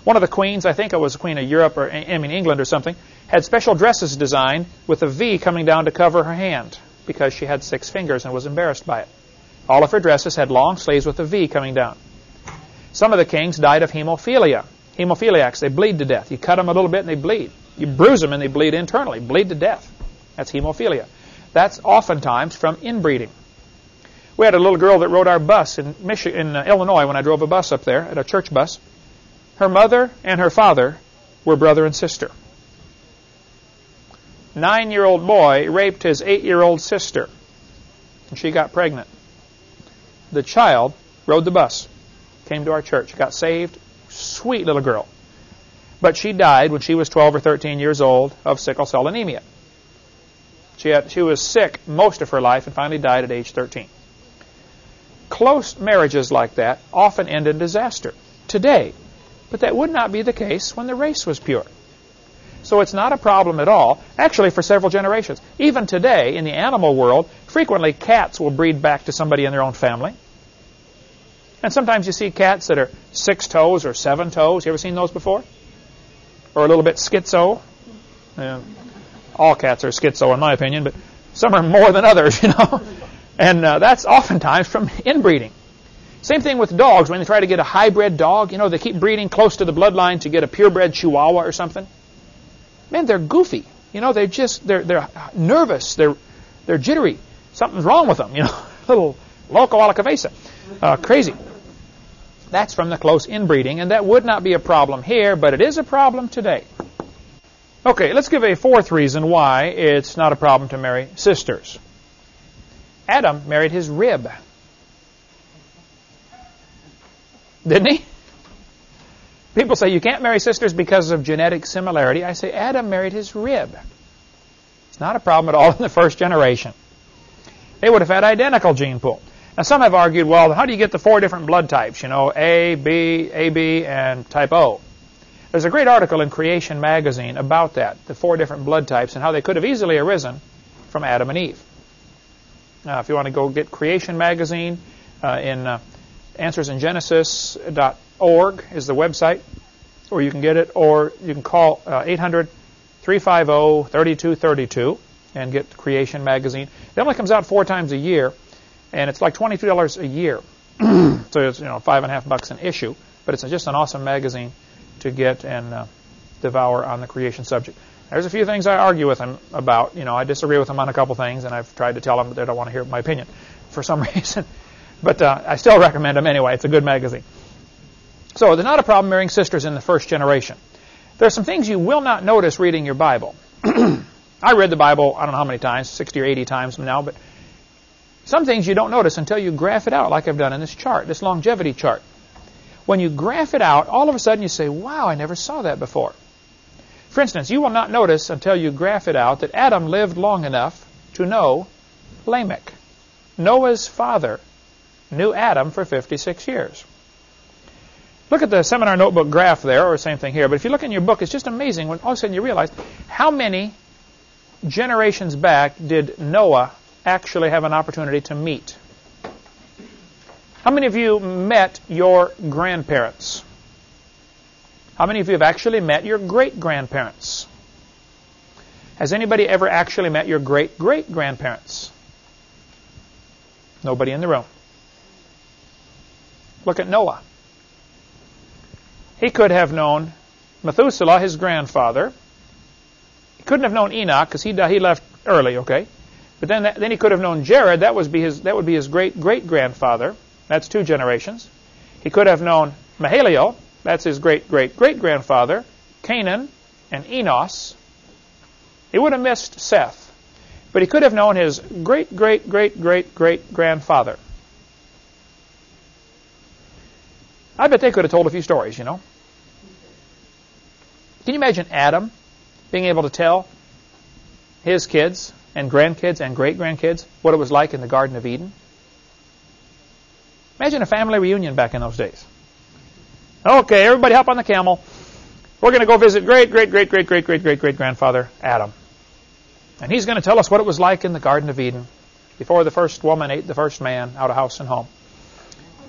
One of the queens, I think it was the queen of Europe or I mean England or something, had special dresses designed with a V coming down to cover her hand because she had six fingers and was embarrassed by it. All of her dresses had long sleeves with a V coming down. Some of the kings died of hemophilia. Hemophiliacs, they bleed to death. You cut them a little bit and they bleed. You bruise them and they bleed internally, bleed to death. That's hemophilia. That's oftentimes from inbreeding. We had a little girl that rode our bus in, Michigan, in uh, Illinois when I drove a bus up there, at a church bus. Her mother and her father were brother and sister. Nine-year-old boy raped his eight-year-old sister, and she got pregnant. The child rode the bus, came to our church, got saved. Sweet little girl. But she died when she was 12 or 13 years old of sickle cell anemia. She, had, she was sick most of her life and finally died at age 13. Close marriages like that often end in disaster today, but that would not be the case when the race was pure. So it's not a problem at all, actually, for several generations. Even today, in the animal world, frequently cats will breed back to somebody in their own family. And sometimes you see cats that are six toes or seven toes. You ever seen those before? Or a little bit schizo. Yeah. All cats are schizo, in my opinion, but some are more than others, you know. And uh, that's oftentimes from inbreeding. Same thing with dogs. When they try to get a hybrid dog, you know, they keep breeding close to the bloodline to get a purebred Chihuahua or something. Man, they're goofy. You know, they're just they're they're nervous. They're they're jittery. Something's wrong with them. You know, little loco a la cabeza, uh, crazy. That's from the close inbreeding, and that would not be a problem here, but it is a problem today. Okay, let's give a fourth reason why it's not a problem to marry sisters. Adam married his rib. Didn't he? People say you can't marry sisters because of genetic similarity. I say Adam married his rib. It's not a problem at all in the first generation. They would have had identical gene pool. Now some have argued, well, how do you get the four different blood types? You know, A, B, AB, and type O. There's a great article in Creation magazine about that, the four different blood types and how they could have easily arisen from Adam and Eve. Now, if you want to go get Creation magazine in uh, Answers in uh, answersingenesis.org is the website, or you can get it, or you can call uh, 800 350 3232 and get Creation magazine. It only comes out four times a year, and it's like $22 a year. so it's you know five and a half bucks an issue, but it's just an awesome magazine to get and uh, devour on the creation subject. There's a few things I argue with him about. You know, I disagree with him on a couple things, and I've tried to tell him that they don't want to hear my opinion for some reason. But uh, I still recommend him anyway. It's a good magazine. So there's not a problem marrying sisters in the first generation. There are some things you will not notice reading your Bible. I read the Bible, I don't know how many times, 60 or 80 times now, but some things you don't notice until you graph it out like I've done in this chart, this longevity chart. When you graph it out, all of a sudden you say, wow, I never saw that before. For instance, you will not notice until you graph it out that Adam lived long enough to know Lamech. Noah's father knew Adam for 56 years. Look at the seminar notebook graph there, or same thing here. But if you look in your book, it's just amazing when all of a sudden you realize how many generations back did Noah actually have an opportunity to meet? How many of you met your grandparents? How many of you have actually met your great grandparents? Has anybody ever actually met your great great grandparents? Nobody in the room. Look at Noah. He could have known Methuselah, his grandfather. He couldn't have known Enoch because he, he left early, okay? But then, then he could have known Jared. That, was be his, that would be his great great grandfather. That's two generations. He could have known Mahalalel. That's his great great great grandfather, Cainan and Enos. He would have missed Seth. But he could have known his great great great great great grandfather. I bet they could have told a few stories, you know. Can you imagine Adam being able to tell his kids and grandkids and great grandkids what it was like in the Garden of Eden? Imagine a family reunion back in those days. Okay, everybody hop on the camel. We're going to go visit great, great, great, great, great, great, great, great grandfather Adam. And he's going to tell us what it was like in the Garden of Eden before the first woman ate the first man out of house and home.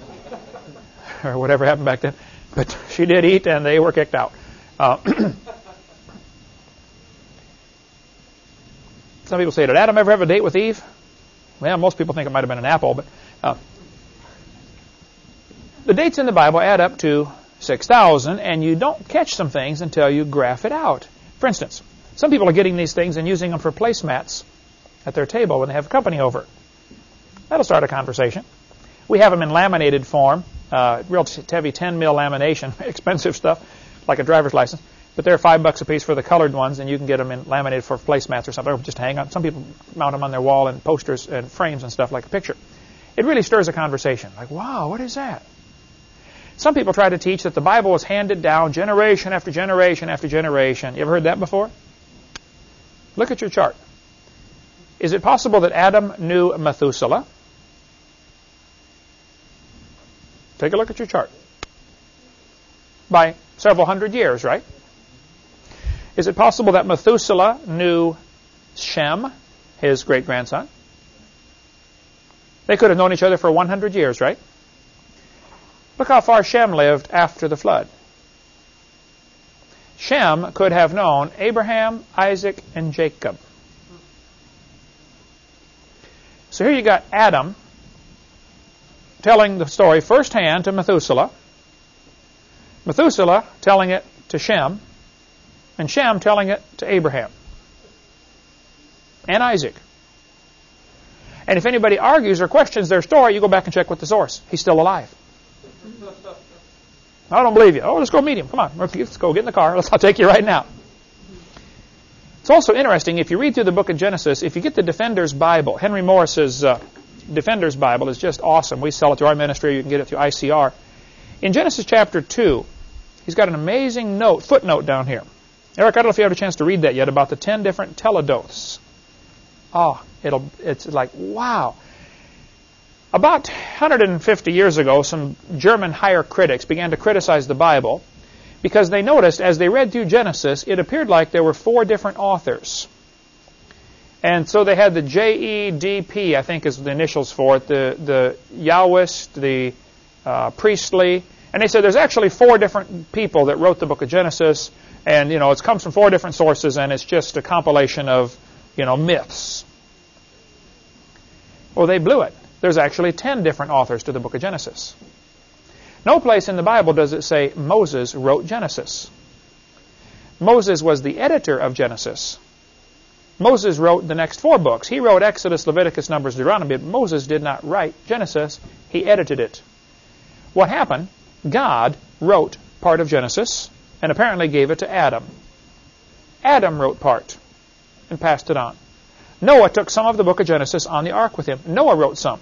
or whatever happened back then. But she did eat and they were kicked out. Uh, some people say, did Adam ever have a date with Eve? Well, most people think it might have been an apple, but uh, the dates in the Bible add up to 6,000, and you don't catch some things until you graph it out. For instance, Some people are getting these things and using them for placemats at their table when they have company over. That'll start a conversation. We have them in laminated form, uh, real heavy 10 mil lamination, expensive stuff, like a driver's license. But they're five bucks a piece for the colored ones, and you can get them in laminated for placemats or something, or just hang on. Some people mount them on their wall and posters and frames and stuff like a picture. It really stirs a conversation. Like, wow, what is that? Some people try to teach that the Bible was handed down generation after generation after generation. You ever heard that before? Look at your chart. Is it possible that Adam knew Methuselah? Take a look at your chart. By several hundred years, right? Is it possible that Methuselah knew Shem, his great grandson? They could have known each other for 100 years, right? Look how far Shem lived after the flood. Shem could have known Abraham, Isaac, and Jacob. So here you got Adam telling the story firsthand to Methuselah, Methuselah telling it to Shem, and Shem telling it to Abraham and Isaac. And if anybody argues or questions their story, you go back and check with the source. He's still alive. I don't believe you. Oh, let's go meet him. Come on. Let's go get in the car. I'll take you right now. It's also interesting, if you read through the book of Genesis, if you get the Defender's Bible, Henry Morris's uh, Defender's Bible is just awesome. We sell it through our ministry. You can get it through ICR. In Genesis chapter 2, he's got an amazing note, footnote down here. Eric, I don't know if you had a chance to read that yet about the 10 different teledoths. Oh, it'll, it's like, wow. About 150 years ago, some German higher critics began to criticize the Bible because they noticed as they read through Genesis, it appeared like there were four different authors. And so they had the J-E-D-P, I think is the initials for it, the, the Yahwist, the uh, Priestly. And they said there's actually four different people that wrote the book of Genesis. And, you know, it comes from four different sources, and it's just a compilation of, you know, myths. Well, they blew it. There's actually ten different authors to the book of Genesis. No place in the Bible does it say Moses wrote Genesis. Moses was the editor of Genesis. Moses wrote the next four books. He wrote Exodus, Leviticus, Numbers, Deuteronomy, but Moses did not write Genesis. He edited it. What happened? God wrote part of Genesis and apparently gave it to Adam. Adam wrote part and passed it on. Noah took some of the book of Genesis on the ark with him. Noah wrote some.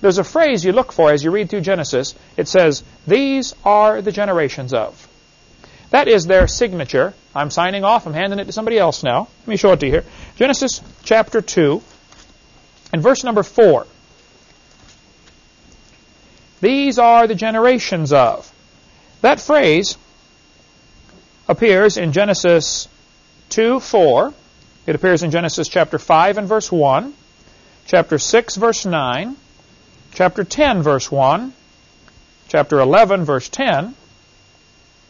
There's a phrase you look for as you read through Genesis. It says, These are the generations of. That is their signature. I'm signing off. I'm handing it to somebody else now. Let me show it to you here. Genesis chapter 2 and verse number 4. These are the generations of. That phrase appears in Genesis 2, 4. It appears in Genesis chapter 5 and verse 1, chapter 6, verse 9, chapter 10, verse 1, chapter 11, verse 10.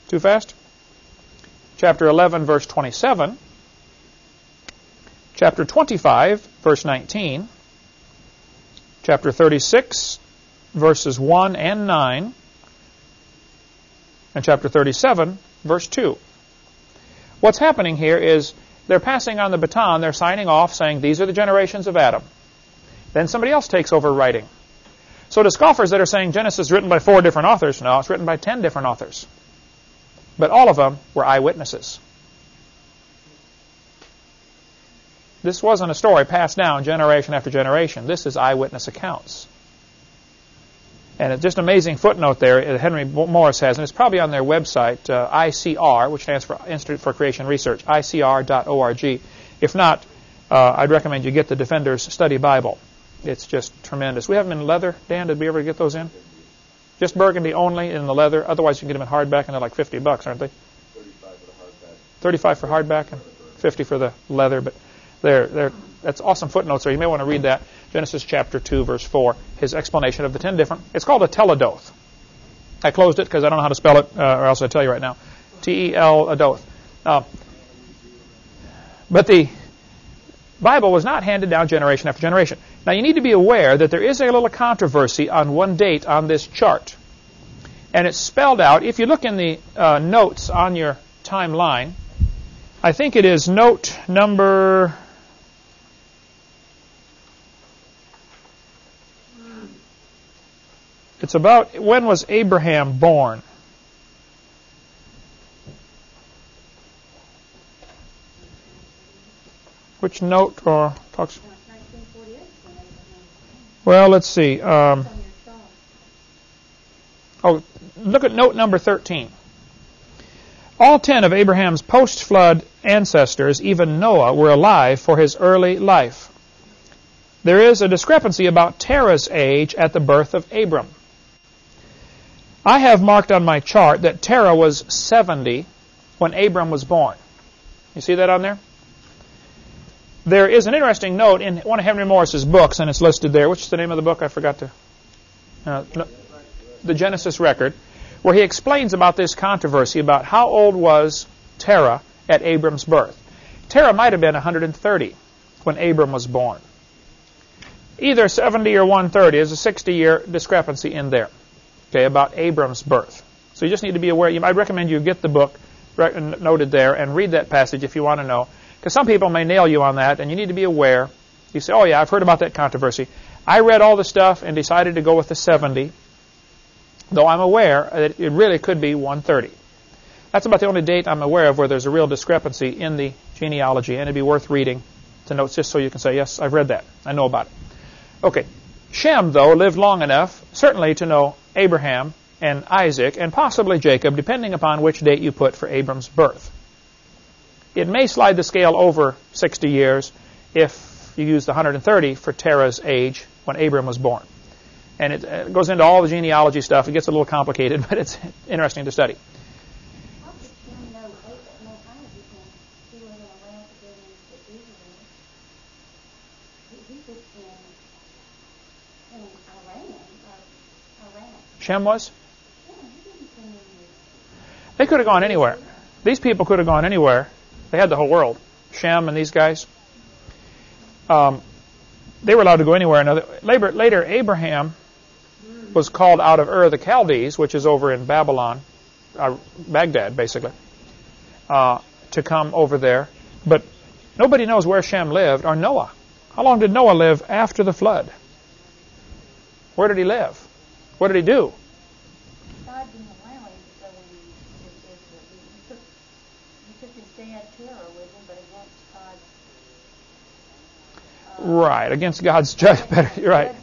Too fast? Chapter 11, verse 27, chapter 25, verse 19, chapter 36, verses 1 and 9, and chapter 37, verse 2. What's happening here is they're passing on the baton, they're signing off saying, These are the generations of Adam. Then somebody else takes over writing. So to scoffers that are saying Genesis is written by four different authors, no, it's written by ten different authors. But all of them were eyewitnesses. This wasn't a story passed down generation after generation. This is eyewitness accounts. And it's just an amazing footnote there that Henry Morris has, and it's probably on their website, uh, ICR, which stands for Institute for Creation Research, icr.org. If not, uh, I'd recommend you get the Defender's Study Bible. It's just tremendous. We have them in leather. Dan, did we ever get those in? Just burgundy only in the leather. Otherwise, you can get them in hardback, and they're like 50 bucks, aren't they? 35 for the hardback. 35 for hardback and 50 for the leather. But they're, they're, that's awesome footnotes there. You may want to read that. Genesis chapter 2, verse 4. His explanation of the 10 different. It's called a teledoth. I closed it because I don't know how to spell it, uh, or else I'd tell you right now. T-E-L, adoth. Uh, but the Bible was not handed down generation after generation. Now you need to be aware that there is a little controversy on one date on this chart. And it's spelled out. If you look in the uh, notes on your timeline, I think it is note number It's about when was Abraham born? Which note or talks? Well, let's see. Um, oh, look at note number 13. All ten of Abraham's post flood ancestors, even Noah, were alive for his early life. There is a discrepancy about Terah's age at the birth of Abram. I have marked on my chart that Terah was 70 when Abram was born. You see that on there? There is an interesting note in one of Henry Morris's books, and it's listed there. Which is the name of the book? I forgot to. Uh, no, the Genesis record, where he explains about this controversy about how old was Terah at Abram's birth. Terah might have been 130 when Abram was born. Either 70 or 130 is a 60 year discrepancy in there okay, about Abram's birth. So you just need to be aware. I'd recommend you get the book noted there and read that passage if you want to know. Because some people may nail you on that, and you need to be aware. You say, oh, yeah, I've heard about that controversy. I read all the stuff and decided to go with the 70, though I'm aware that it really could be 130. That's about the only date I'm aware of where there's a real discrepancy in the genealogy, and it'd be worth reading to note just so you can say, yes, I've read that. I know about it. Okay. Shem, though, lived long enough, certainly, to know Abraham and Isaac, and possibly Jacob, depending upon which date you put for Abram's birth. It may slide the scale over 60 years if you use the 130 for Terah's age when Abram was born. And it, it goes into all the genealogy stuff. It gets a little complicated, but it's interesting to study. Shem was? They could have gone anywhere. These people could have gone anywhere. They had the whole world. Shem and these guys. Um, they were allowed to go anywhere. Now, later, later, Abraham was called out of Ur of the Chaldees, which is over in Babylon, uh, Baghdad, basically, uh, to come over there. But nobody knows where Shem lived or Noah. How long did Noah live after the flood? Where did he live? What did he do? Right, against God's judgment. You're right.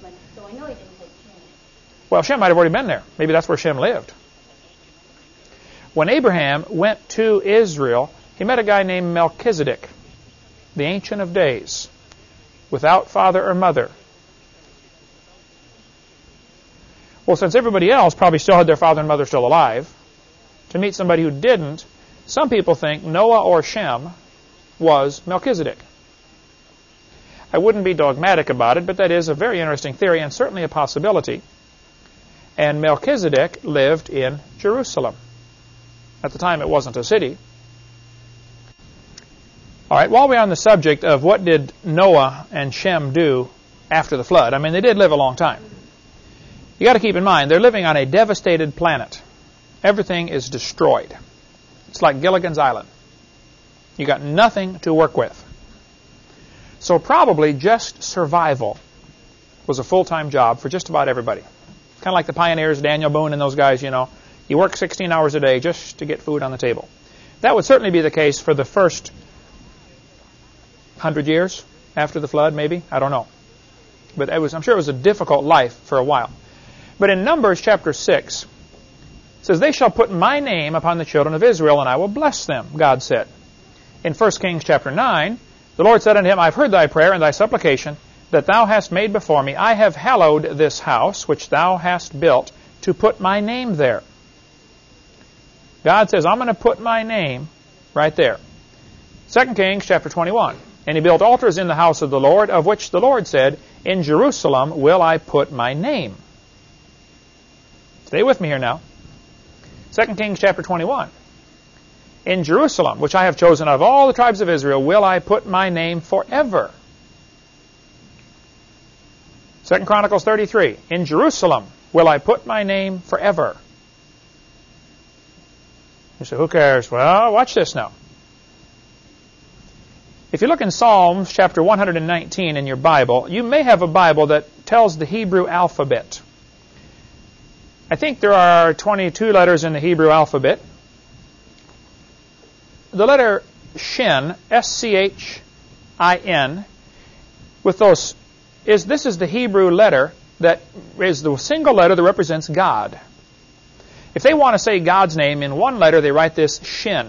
Well, Shem might have already been there. Maybe that's where Shem lived. When Abraham went to Israel, he met a guy named Melchizedek, the Ancient of Days, without father or mother. Well, since everybody else probably still had their father and mother still alive, to meet somebody who didn't, some people think Noah or Shem was Melchizedek. I wouldn't be dogmatic about it, but that is a very interesting theory and certainly a possibility. And Melchizedek lived in Jerusalem. At the time, it wasn't a city. All right, while we're on the subject of what did Noah and Shem do after the flood, I mean, they did live a long time. You got to keep in mind, they're living on a devastated planet. Everything is destroyed. It's like Gilligan's Island. You got nothing to work with. So probably just survival was a full-time job for just about everybody. Kind of like the pioneers, Daniel Boone and those guys, you know. You work 16 hours a day just to get food on the table. That would certainly be the case for the first 100 years after the flood, maybe. I don't know. But was, I'm sure it was a difficult life for a while. But in Numbers chapter 6, it says, They shall put my name upon the children of Israel, and I will bless them, God said. In 1 Kings chapter 9, the Lord said unto him, I have heard thy prayer and thy supplication that thou hast made before me. I have hallowed this house which thou hast built to put my name there. God says, I'm going to put my name right there. 2 Kings chapter 21. And he built altars in the house of the Lord, of which the Lord said, In Jerusalem will I put my name. Stay with me here now. 2 Kings chapter 21 in Jerusalem, which I have chosen of all the tribes of Israel, will I put my name forever. Second Chronicles 33, in Jerusalem will I put my name forever. You say, who cares? Well, watch this now. If you look in Psalms chapter 119 in your Bible, you may have a Bible that tells the Hebrew alphabet. I think there are 22 letters in the Hebrew alphabet. The letter Shin, S-C-H-I-N, with those, is this is the Hebrew letter that is the single letter that represents God. If they want to say God's name in one letter, they write this Shin.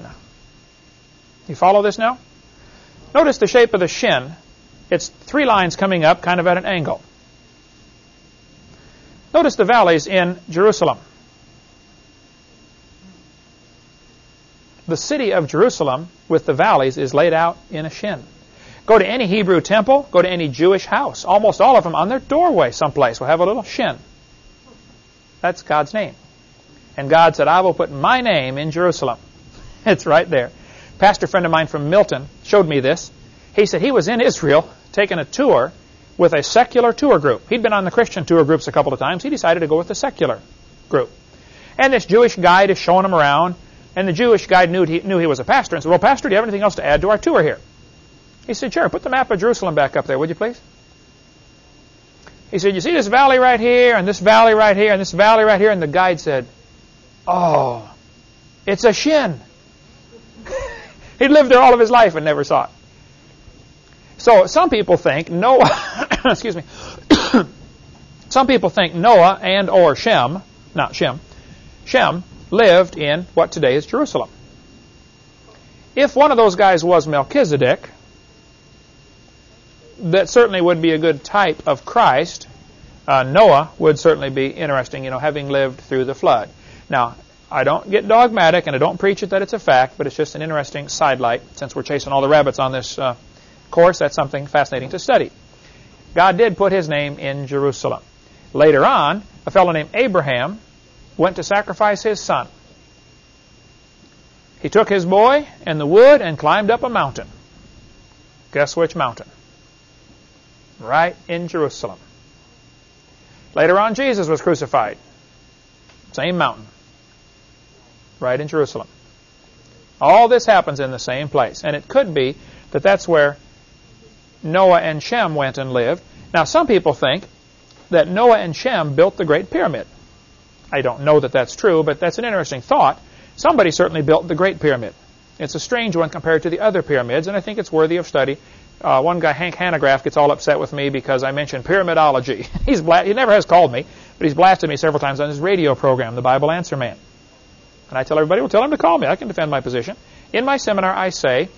You follow this now? Notice the shape of the Shin. It's three lines coming up kind of at an angle. Notice the valleys in Jerusalem. The city of Jerusalem with the valleys is laid out in a shin. Go to any Hebrew temple, go to any Jewish house. Almost all of them on their doorway someplace will have a little shin. That's God's name. And God said, I will put my name in Jerusalem. It's right there. Pastor friend of mine from Milton showed me this. He said he was in Israel taking a tour with a secular tour group. He'd been on the Christian tour groups a couple of times. He decided to go with the secular group. And this Jewish guide is showing him around. And the Jewish guide knew he, knew he was a pastor and said, Well, Pastor, do you have anything else to add to our tour here? He said, Sure, put the map of Jerusalem back up there, would you please? He said, You see this valley right here, and this valley right here, and this valley right here? And the guide said, Oh, it's a shin. He'd lived there all of his life and never saw it. So some people think Noah, excuse me, some people think Noah and or Shem, not Shem, Shem lived in what today is Jerusalem. If one of those guys was Melchizedek, that certainly would be a good type of Christ. Uh, Noah would certainly be interesting, you know, having lived through the flood. Now, I don't get dogmatic and I don't preach it that it's a fact, but it's just an interesting sidelight. Since we're chasing all the rabbits on this uh, course, that's something fascinating to study. God did put his name in Jerusalem. Later on, a fellow named Abraham went to sacrifice his son. He took his boy and the wood and climbed up a mountain. Guess which mountain? Right in Jerusalem. Later on, Jesus was crucified. Same mountain right in Jerusalem. All this happens in the same place. And it could be that that's where Noah and Shem went and lived. Now, some people think that Noah and Shem built the Great Pyramid. I don't know that that's true, but that's an interesting thought. Somebody certainly built the Great Pyramid. It's a strange one compared to the other pyramids, and I think it's worthy of study. Uh, one guy, Hank Hanegraaff, gets all upset with me because I mentioned pyramidology. he's bla- he never has called me, but he's blasted me several times on his radio program, The Bible Answer Man. And I tell everybody, well, tell him to call me. I can defend my position. In my seminar, I say,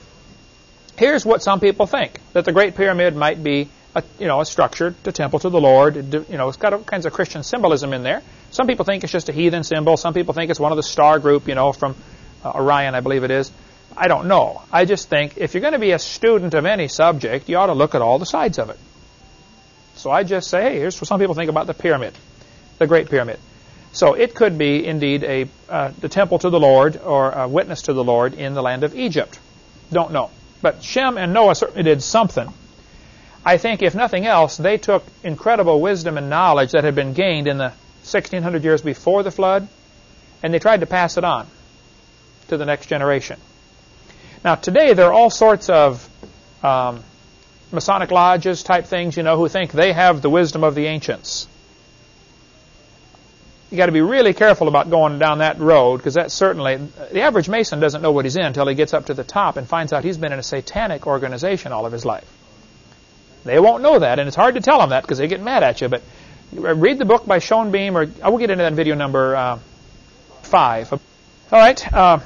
here's what some people think, that the Great Pyramid might be a, you know, a structure to temple to the Lord. You know, it's got all kinds of Christian symbolism in there. Some people think it's just a heathen symbol. Some people think it's one of the star group, you know, from uh, Orion, I believe it is. I don't know. I just think if you're going to be a student of any subject, you ought to look at all the sides of it. So I just say, hey, here's what some people think about the pyramid, the Great Pyramid. So it could be indeed a uh, the temple to the Lord or a witness to the Lord in the land of Egypt. Don't know. But Shem and Noah certainly did something. I think, if nothing else, they took incredible wisdom and knowledge that had been gained in the 1600 years before the flood, and they tried to pass it on to the next generation. Now, today there are all sorts of um, Masonic lodges type things, you know, who think they have the wisdom of the ancients you got to be really careful about going down that road because that certainly the average mason doesn't know what he's in until he gets up to the top and finds out he's been in a satanic organization all of his life. They won't know that, and it's hard to tell them that because they get mad at you. But read the book by Schnoebelen, or I will get into that in video number uh, five. All right, uh,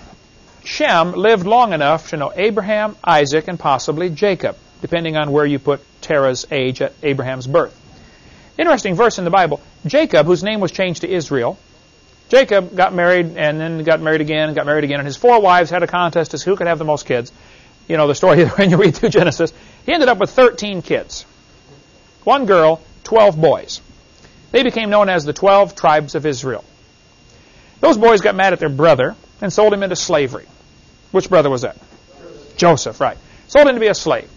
Shem lived long enough to know Abraham, Isaac, and possibly Jacob, depending on where you put Terah's age at Abraham's birth. Interesting verse in the Bible. Jacob, whose name was changed to Israel, Jacob got married and then got married again and got married again, and his four wives had a contest as who could have the most kids. You know the story when you read through Genesis. He ended up with 13 kids. One girl, 12 boys. They became known as the 12 tribes of Israel. Those boys got mad at their brother and sold him into slavery. Which brother was that? Joseph, right. Sold him to be a slave.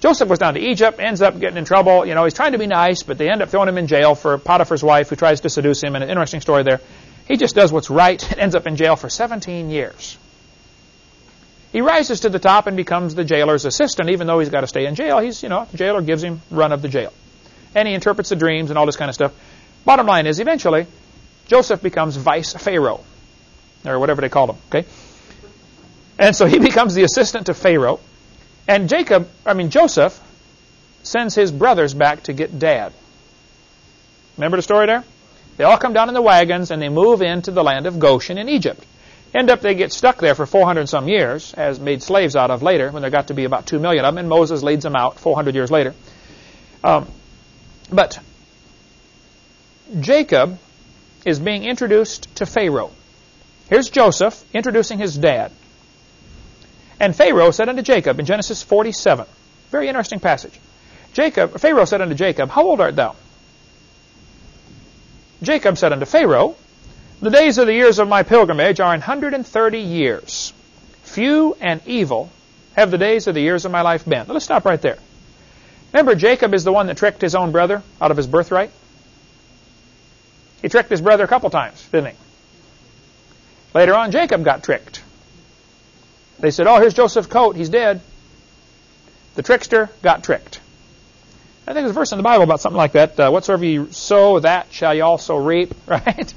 Joseph was down to Egypt, ends up getting in trouble. You know, he's trying to be nice, but they end up throwing him in jail for Potiphar's wife who tries to seduce him. And an interesting story there. He just does what's right and ends up in jail for 17 years. He rises to the top and becomes the jailer's assistant, even though he's got to stay in jail. He's, you know, the jailer gives him run of the jail. And he interprets the dreams and all this kind of stuff. Bottom line is, eventually, Joseph becomes vice pharaoh, or whatever they call him, okay? And so he becomes the assistant to Pharaoh. And Jacob, I mean, Joseph, sends his brothers back to get dad. Remember the story there? They all come down in the wagons and they move into the land of Goshen in Egypt. End up they get stuck there for 400 some years, as made slaves out of later, when there got to be about 2 million of them, and Moses leads them out 400 years later. Um, but Jacob is being introduced to Pharaoh. Here's Joseph introducing his dad. And Pharaoh said unto Jacob in Genesis 47, very interesting passage. Jacob, Pharaoh said unto Jacob, How old art thou? Jacob said unto Pharaoh, The days of the years of my pilgrimage are an hundred and thirty years. Few and evil have the days of the years of my life been. Now let's stop right there. Remember, Jacob is the one that tricked his own brother out of his birthright? He tricked his brother a couple times, didn't he? Later on, Jacob got tricked. They said, oh, here's Joseph's coat. He's dead. The trickster got tricked. I think there's a verse in the Bible about something like that. Uh, whatsoever you sow, that shall you also reap, right?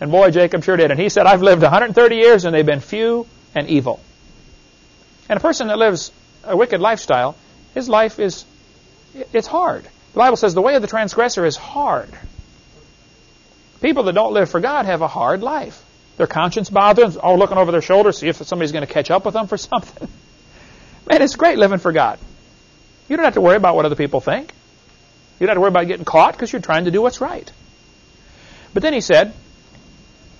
And boy, Jacob sure did. And he said, I've lived 130 years and they've been few and evil. And a person that lives a wicked lifestyle, his life is, it's hard. The Bible says the way of the transgressor is hard. People that don't live for God have a hard life. Their conscience bothers them, oh, all looking over their shoulder, see if somebody's going to catch up with them for something. Man, it's great living for God. You don't have to worry about what other people think. You don't have to worry about getting caught because you're trying to do what's right. But then he said,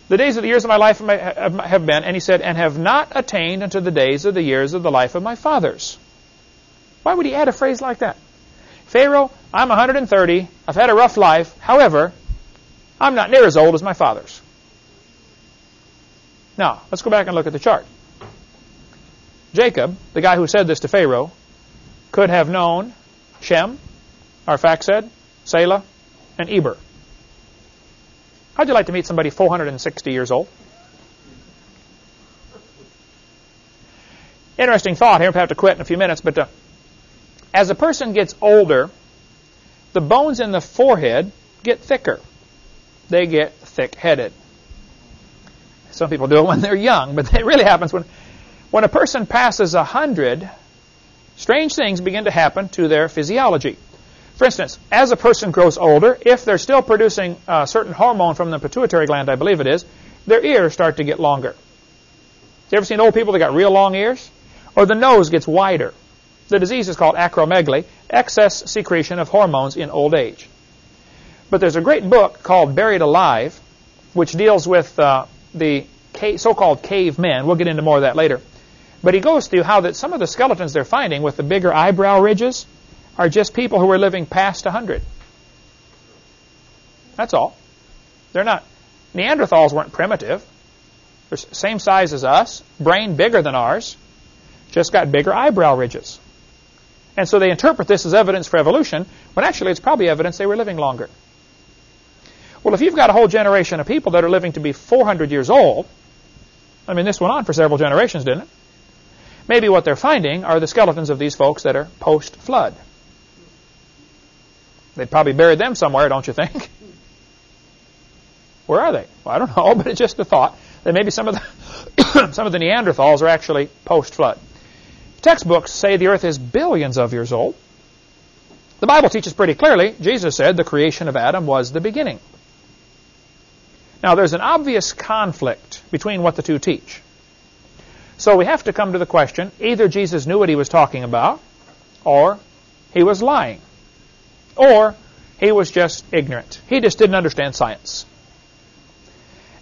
the days of the years of my life have been, and he said, and have not attained unto the days of the years of the life of my fathers. Why would he add a phrase like that? Pharaoh, I'm 130. I've had a rough life. However, I'm not near as old as my fathers. Now, let's go back and look at the chart. Jacob, the guy who said this to Pharaoh, could have known Shem, Arphaxad, Selah, and Eber. How'd you like to meet somebody 460 years old? Interesting thought here. We have to quit in a few minutes, but uh, as a person gets older, the bones in the forehead get thicker. They get thick-headed. Some people do it when they're young, but it really happens when, when a person passes a hundred strange things begin to happen to their physiology. For instance, as a person grows older, if they're still producing a certain hormone from the pituitary gland, I believe it is, their ears start to get longer. You ever seen old people that got real long ears? Or the nose gets wider. The disease is called acromegaly, excess secretion of hormones in old age. But there's a great book called Buried Alive, which deals with uh, the so-called cavemen. We'll get into more of that later. But he goes through how that some of the skeletons they're finding with the bigger eyebrow ridges are just people who are living past 100. That's all. They're not. Neanderthals weren't primitive. They're same size as us, brain bigger than ours, just got bigger eyebrow ridges. And so they interpret this as evidence for evolution, when actually it's probably evidence they were living longer. Well, if you've got a whole generation of people that are living to be 400 years old, I mean, this went on for several generations, didn't it? Maybe what they're finding are the skeletons of these folks that are post-flood. They probably buried them somewhere, don't you think? Where are they? Well, I don't know, but it's just a thought that maybe some of the some of the Neanderthals are actually post-flood. Textbooks say the earth is billions of years old. The Bible teaches pretty clearly, Jesus said the creation of Adam was the beginning. Now, there's an obvious conflict between what the two teach. So we have to come to the question, either Jesus knew what he was talking about, or he was lying, or he was just ignorant. He just didn't understand science.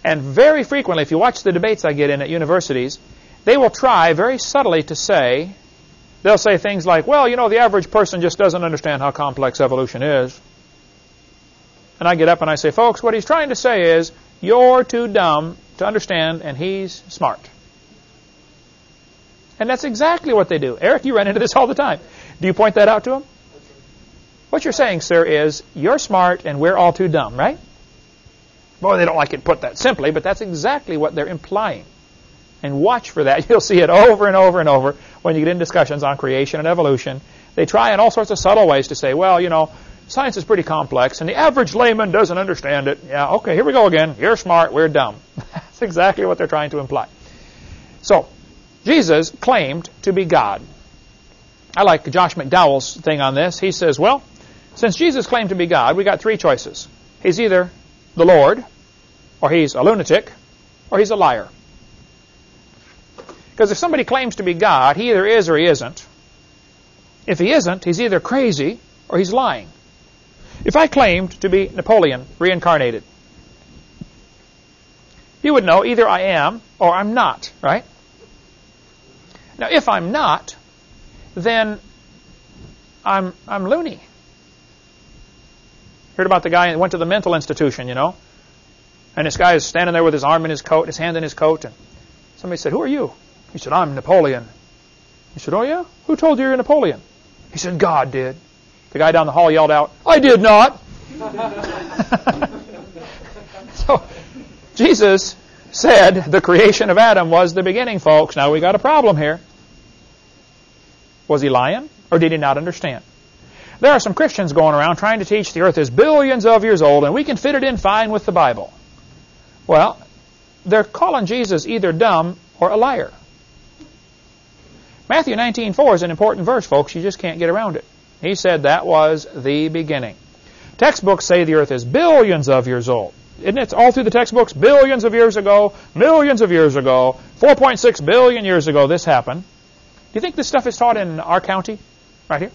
And very frequently, if you watch the debates I get in at universities, they will try very subtly to say, they'll say things like, well, you know, the average person just doesn't understand how complex evolution is. And I get up and I say, folks, what he's trying to say is, you're too dumb to understand, and he's smart. And that's exactly what they do. Eric, you run into this all the time. Do you point that out to them? What you're saying, sir, is you're smart and we're all too dumb, right? Boy, they don't like it put that simply, but that's exactly what they're implying. and watch for that. You'll see it over and over and over when you get in discussions on creation and evolution. They try in all sorts of subtle ways to say, well, you know, science is pretty complex and the average layman doesn't understand it. Yeah, okay, here we go again. You're smart, we're dumb. That's exactly what they're trying to imply. So, Jesus claimed to be God. I like Josh McDowell's thing on this. He says, well, since Jesus claimed to be God, we got three choices. He's either the Lord, or he's a lunatic, or he's a liar. Because if somebody claims to be God, he either is or he isn't. If he isn't, he's either crazy or he's lying. If I claimed to be Napoleon reincarnated, you would know either I am or I'm not, right? Now, if I'm not, then I'm, I'm loony. Heard about the guy that went to the mental institution, you know? And this guy is standing there with his arm in his coat, his hand in his coat, and somebody said, Who are you? He said, I'm Napoleon. He said, Oh, yeah? Who told you you're Napoleon? He said, God did. The guy down the hall yelled out, I did not. so, Jesus said the creation of Adam was the beginning, folks. Now we got a problem here. Was he lying, or did he not understand? There are some Christians going around trying to teach the earth is billions of years old and we can fit it in fine with the Bible. Well, they're calling Jesus either dumb or a liar. Matthew 19:4 is an important verse, folks. You just can't get around it. He said that was the beginning. Textbooks say the earth is billions of years old. Isn't it all through the textbooks? Billions of years ago, millions of years ago, 4.6 billion years ago this happened. Do you think this stuff is taught in our county? Right here?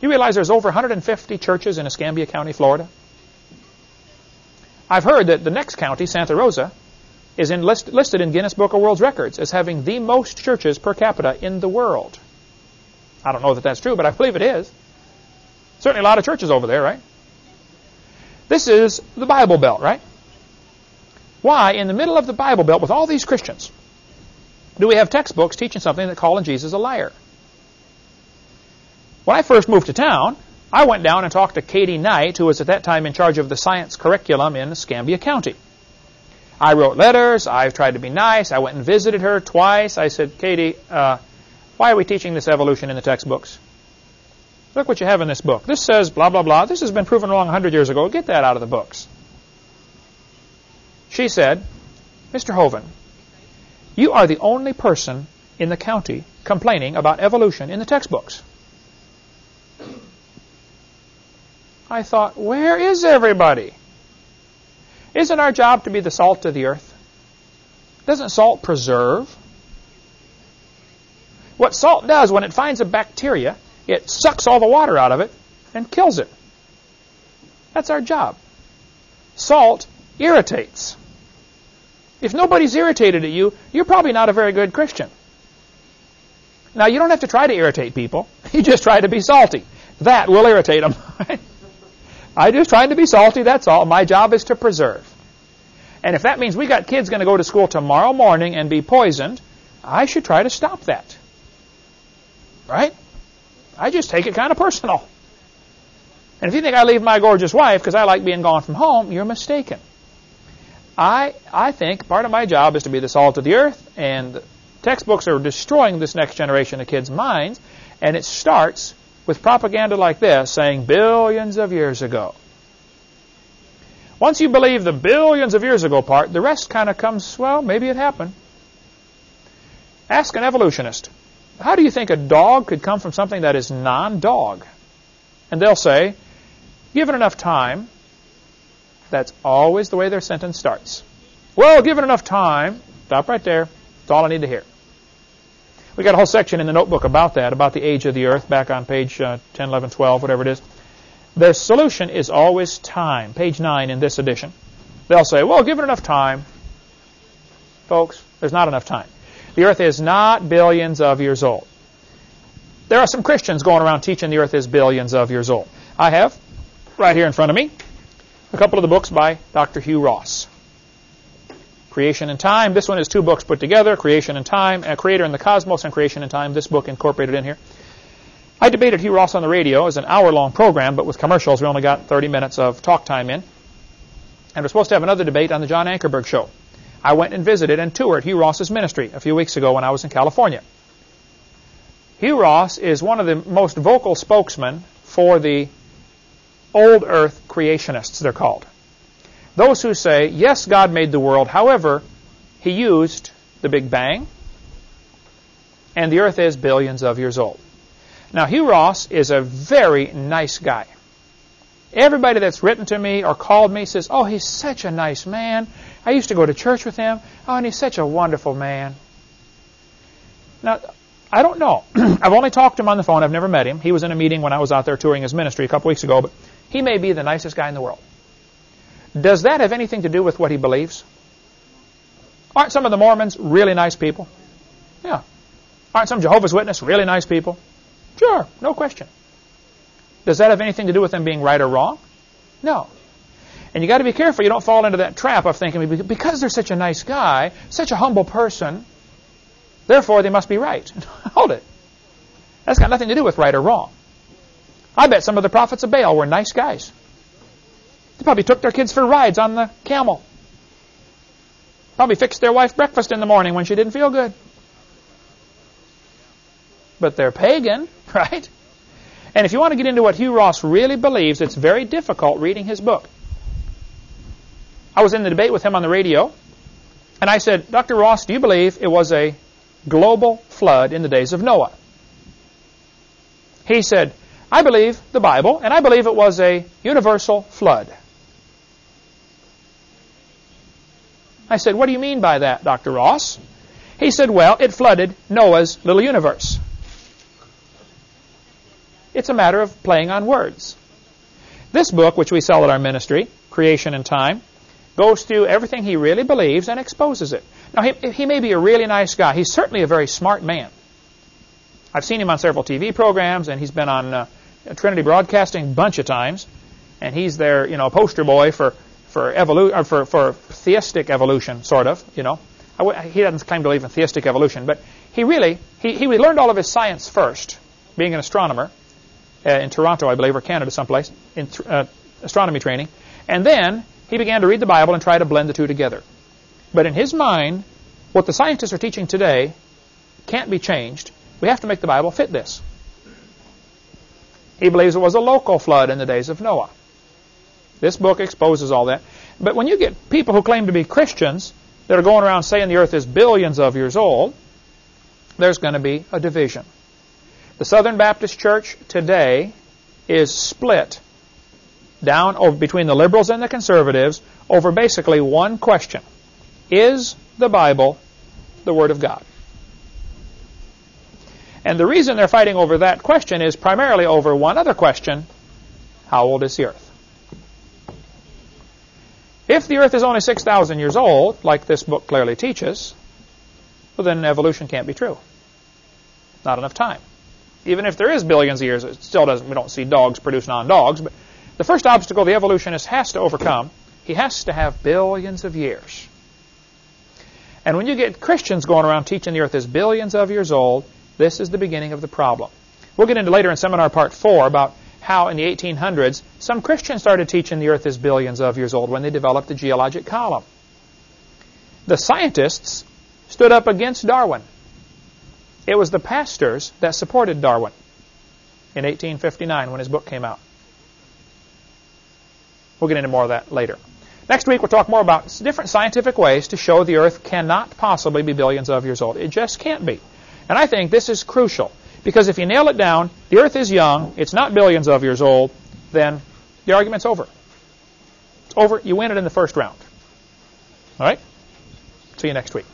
You realize there's over 150 churches in Escambia County, Florida? I've heard that the next county, Santa Rosa, is in list, listed in Guinness Book of World Records as having the most churches per capita in the world. I don't know that that's true, but I believe it is. Certainly a lot of churches over there, right? This is the Bible Belt, right? Why, in the middle of the Bible Belt with all these Christians, do we have textbooks teaching something that calling Jesus a liar? When I first moved to town, I went down and talked to Katie Knight, who was at that time in charge of the science curriculum in Escambia County. I wrote letters. I tried to be nice. I went and visited her twice. I said, Katie, uh, why are we teaching this evolution in the textbooks? Look what you have in this book. This says blah, blah, blah. This has been proven wrong 100 years ago. Get that out of the books. She said, Mr. Hovind, you are the only person in the county complaining about evolution in the textbooks. I thought, where is everybody? Isn't our job to be the salt of the earth? Doesn't salt preserve? What salt does when it finds a bacteria, it sucks all the water out of it and kills it. That's our job. Salt irritates. If nobody's irritated at you, you're probably not a very good Christian. Now, you don't have to try to irritate people. You just try to be salty. That will irritate them. I'm just trying to be salty, that's all. My job is to preserve. And if that means we got kids going to go to school tomorrow morning and be poisoned, I should try to stop that. Right? I just take it kind of personal. And if you think I leave my gorgeous wife because I like being gone from home, you're mistaken. I, I think part of my job is to be the salt of the earth, and textbooks are destroying this next generation of kids' minds, and it starts with propaganda like this saying billions of years ago. Once you believe the billions of years ago part, the rest kind of comes, well, maybe it happened. Ask an evolutionist, how do you think a dog could come from something that is non-dog? And they'll say, given enough time, that's always the way their sentence starts. Well, given enough time, stop right there. That's all I need to hear. We got a whole section in the notebook about that, about the age of the earth, back on page uh, 10, 11, 12, whatever it is. Their solution is always time. Page 9 in this edition. They'll say, well, give it enough time. Folks, there's not enough time. The earth is not billions of years old. There are some Christians going around teaching the earth is billions of years old. I have, right here in front of me, a couple of the books by Dr. Hugh Ross. Creation and Time. This one is two books put together, Creation and Time, Creator in the Cosmos and Creation and Time. This book incorporated in here. I debated Hugh Ross on the radio as an hour-long program, but with commercials, we only got 30 minutes of talk time in. And we're supposed to have another debate on the John Ankerberg show. I went and visited and toured Hugh Ross's ministry a few weeks ago when I was in California. Hugh Ross is one of the most vocal spokesmen for the old earth creationists, they're called. Those who say, yes, God made the world, however, he used the Big Bang, and the earth is billions of years old. Now, Hugh Ross is a very nice guy. Everybody that's written to me or called me says, oh, he's such a nice man. I used to go to church with him. Oh, and he's such a wonderful man. Now, I don't know. I've only talked to him on the phone. I've never met him. He was in a meeting when I was out there touring his ministry a couple weeks ago, but he may be the nicest guy in the world. Does that have anything to do with what he believes? Aren't some of the Mormons really nice people? Yeah. Aren't some Jehovah's Witnesses really nice people? Sure, no question. Does that have anything to do with them being right or wrong? No. And you got to be careful you don't fall into that trap of thinking because they're such a nice guy, such a humble person, therefore they must be right. Hold it. That's got nothing to do with right or wrong. I bet some of the prophets of Baal were nice guys. They probably took their kids for rides on the camel. Probably fixed their wife breakfast in the morning when she didn't feel good. But they're pagan, right? And if you want to get into what Hugh Ross really believes, it's very difficult reading his book. I was in the debate with him on the radio, and I said, Dr. Ross, do you believe it was a global flood in the days of Noah? He said, I believe the Bible, and I believe it was a universal flood. I said, what do you mean by that, Dr. Ross? He said, well, it flooded Noah's little universe. It's a matter of playing on words. This book, which we sell at our ministry, Creation and Time, goes through everything he really believes and exposes it. Now, he, he may be a really nice guy. He's certainly a very smart man. I've seen him on several TV programs, and he's been on uh, Trinity Broadcasting a bunch of times, and he's their you know poster boy for for evolu- for for theistic evolution, sort of. You know, he doesn't claim to believe in theistic evolution, but he really he he learned all of his science first, being an astronomer uh, in Toronto, I believe, or Canada, someplace in uh, astronomy training, and then he began to read the Bible and try to blend the two together. But in his mind, what the scientists are teaching today can't be changed. We have to make the Bible fit this. He believes it was a local flood in the days of Noah. This book exposes all that. But when you get people who claim to be Christians that are going around saying the earth is billions of years old, there's going to be a division. The Southern Baptist Church today is split down over between the liberals and the conservatives over basically one question. Is the Bible the Word of God? And the reason they're fighting over that question is primarily over one other question. How old is the earth? If the earth is only 6,000 years old, like this book clearly teaches, well then evolution can't be true. Not enough time. Even if there is billions of years, it still doesn't, we don't see dogs produce non-dogs, but the first obstacle the evolutionist has to overcome, he has to have billions of years. And when you get Christians going around teaching the earth is billions of years old, this is the beginning of the problem. We'll get into later in seminar part four about how in the 1800s some Christians started teaching the earth is billions of years old when they developed the geologic column. The scientists stood up against Darwin. It was the pastors that supported Darwin in 1859 when his book came out. We'll get into more of that later. Next week, we'll talk more about different scientific ways to show the Earth cannot possibly be billions of years old. It just can't be. And I think this is crucial because if you nail it down, the Earth is young, it's not billions of years old, then the argument's over. It's over. You win it in the first round. All right? See you next week.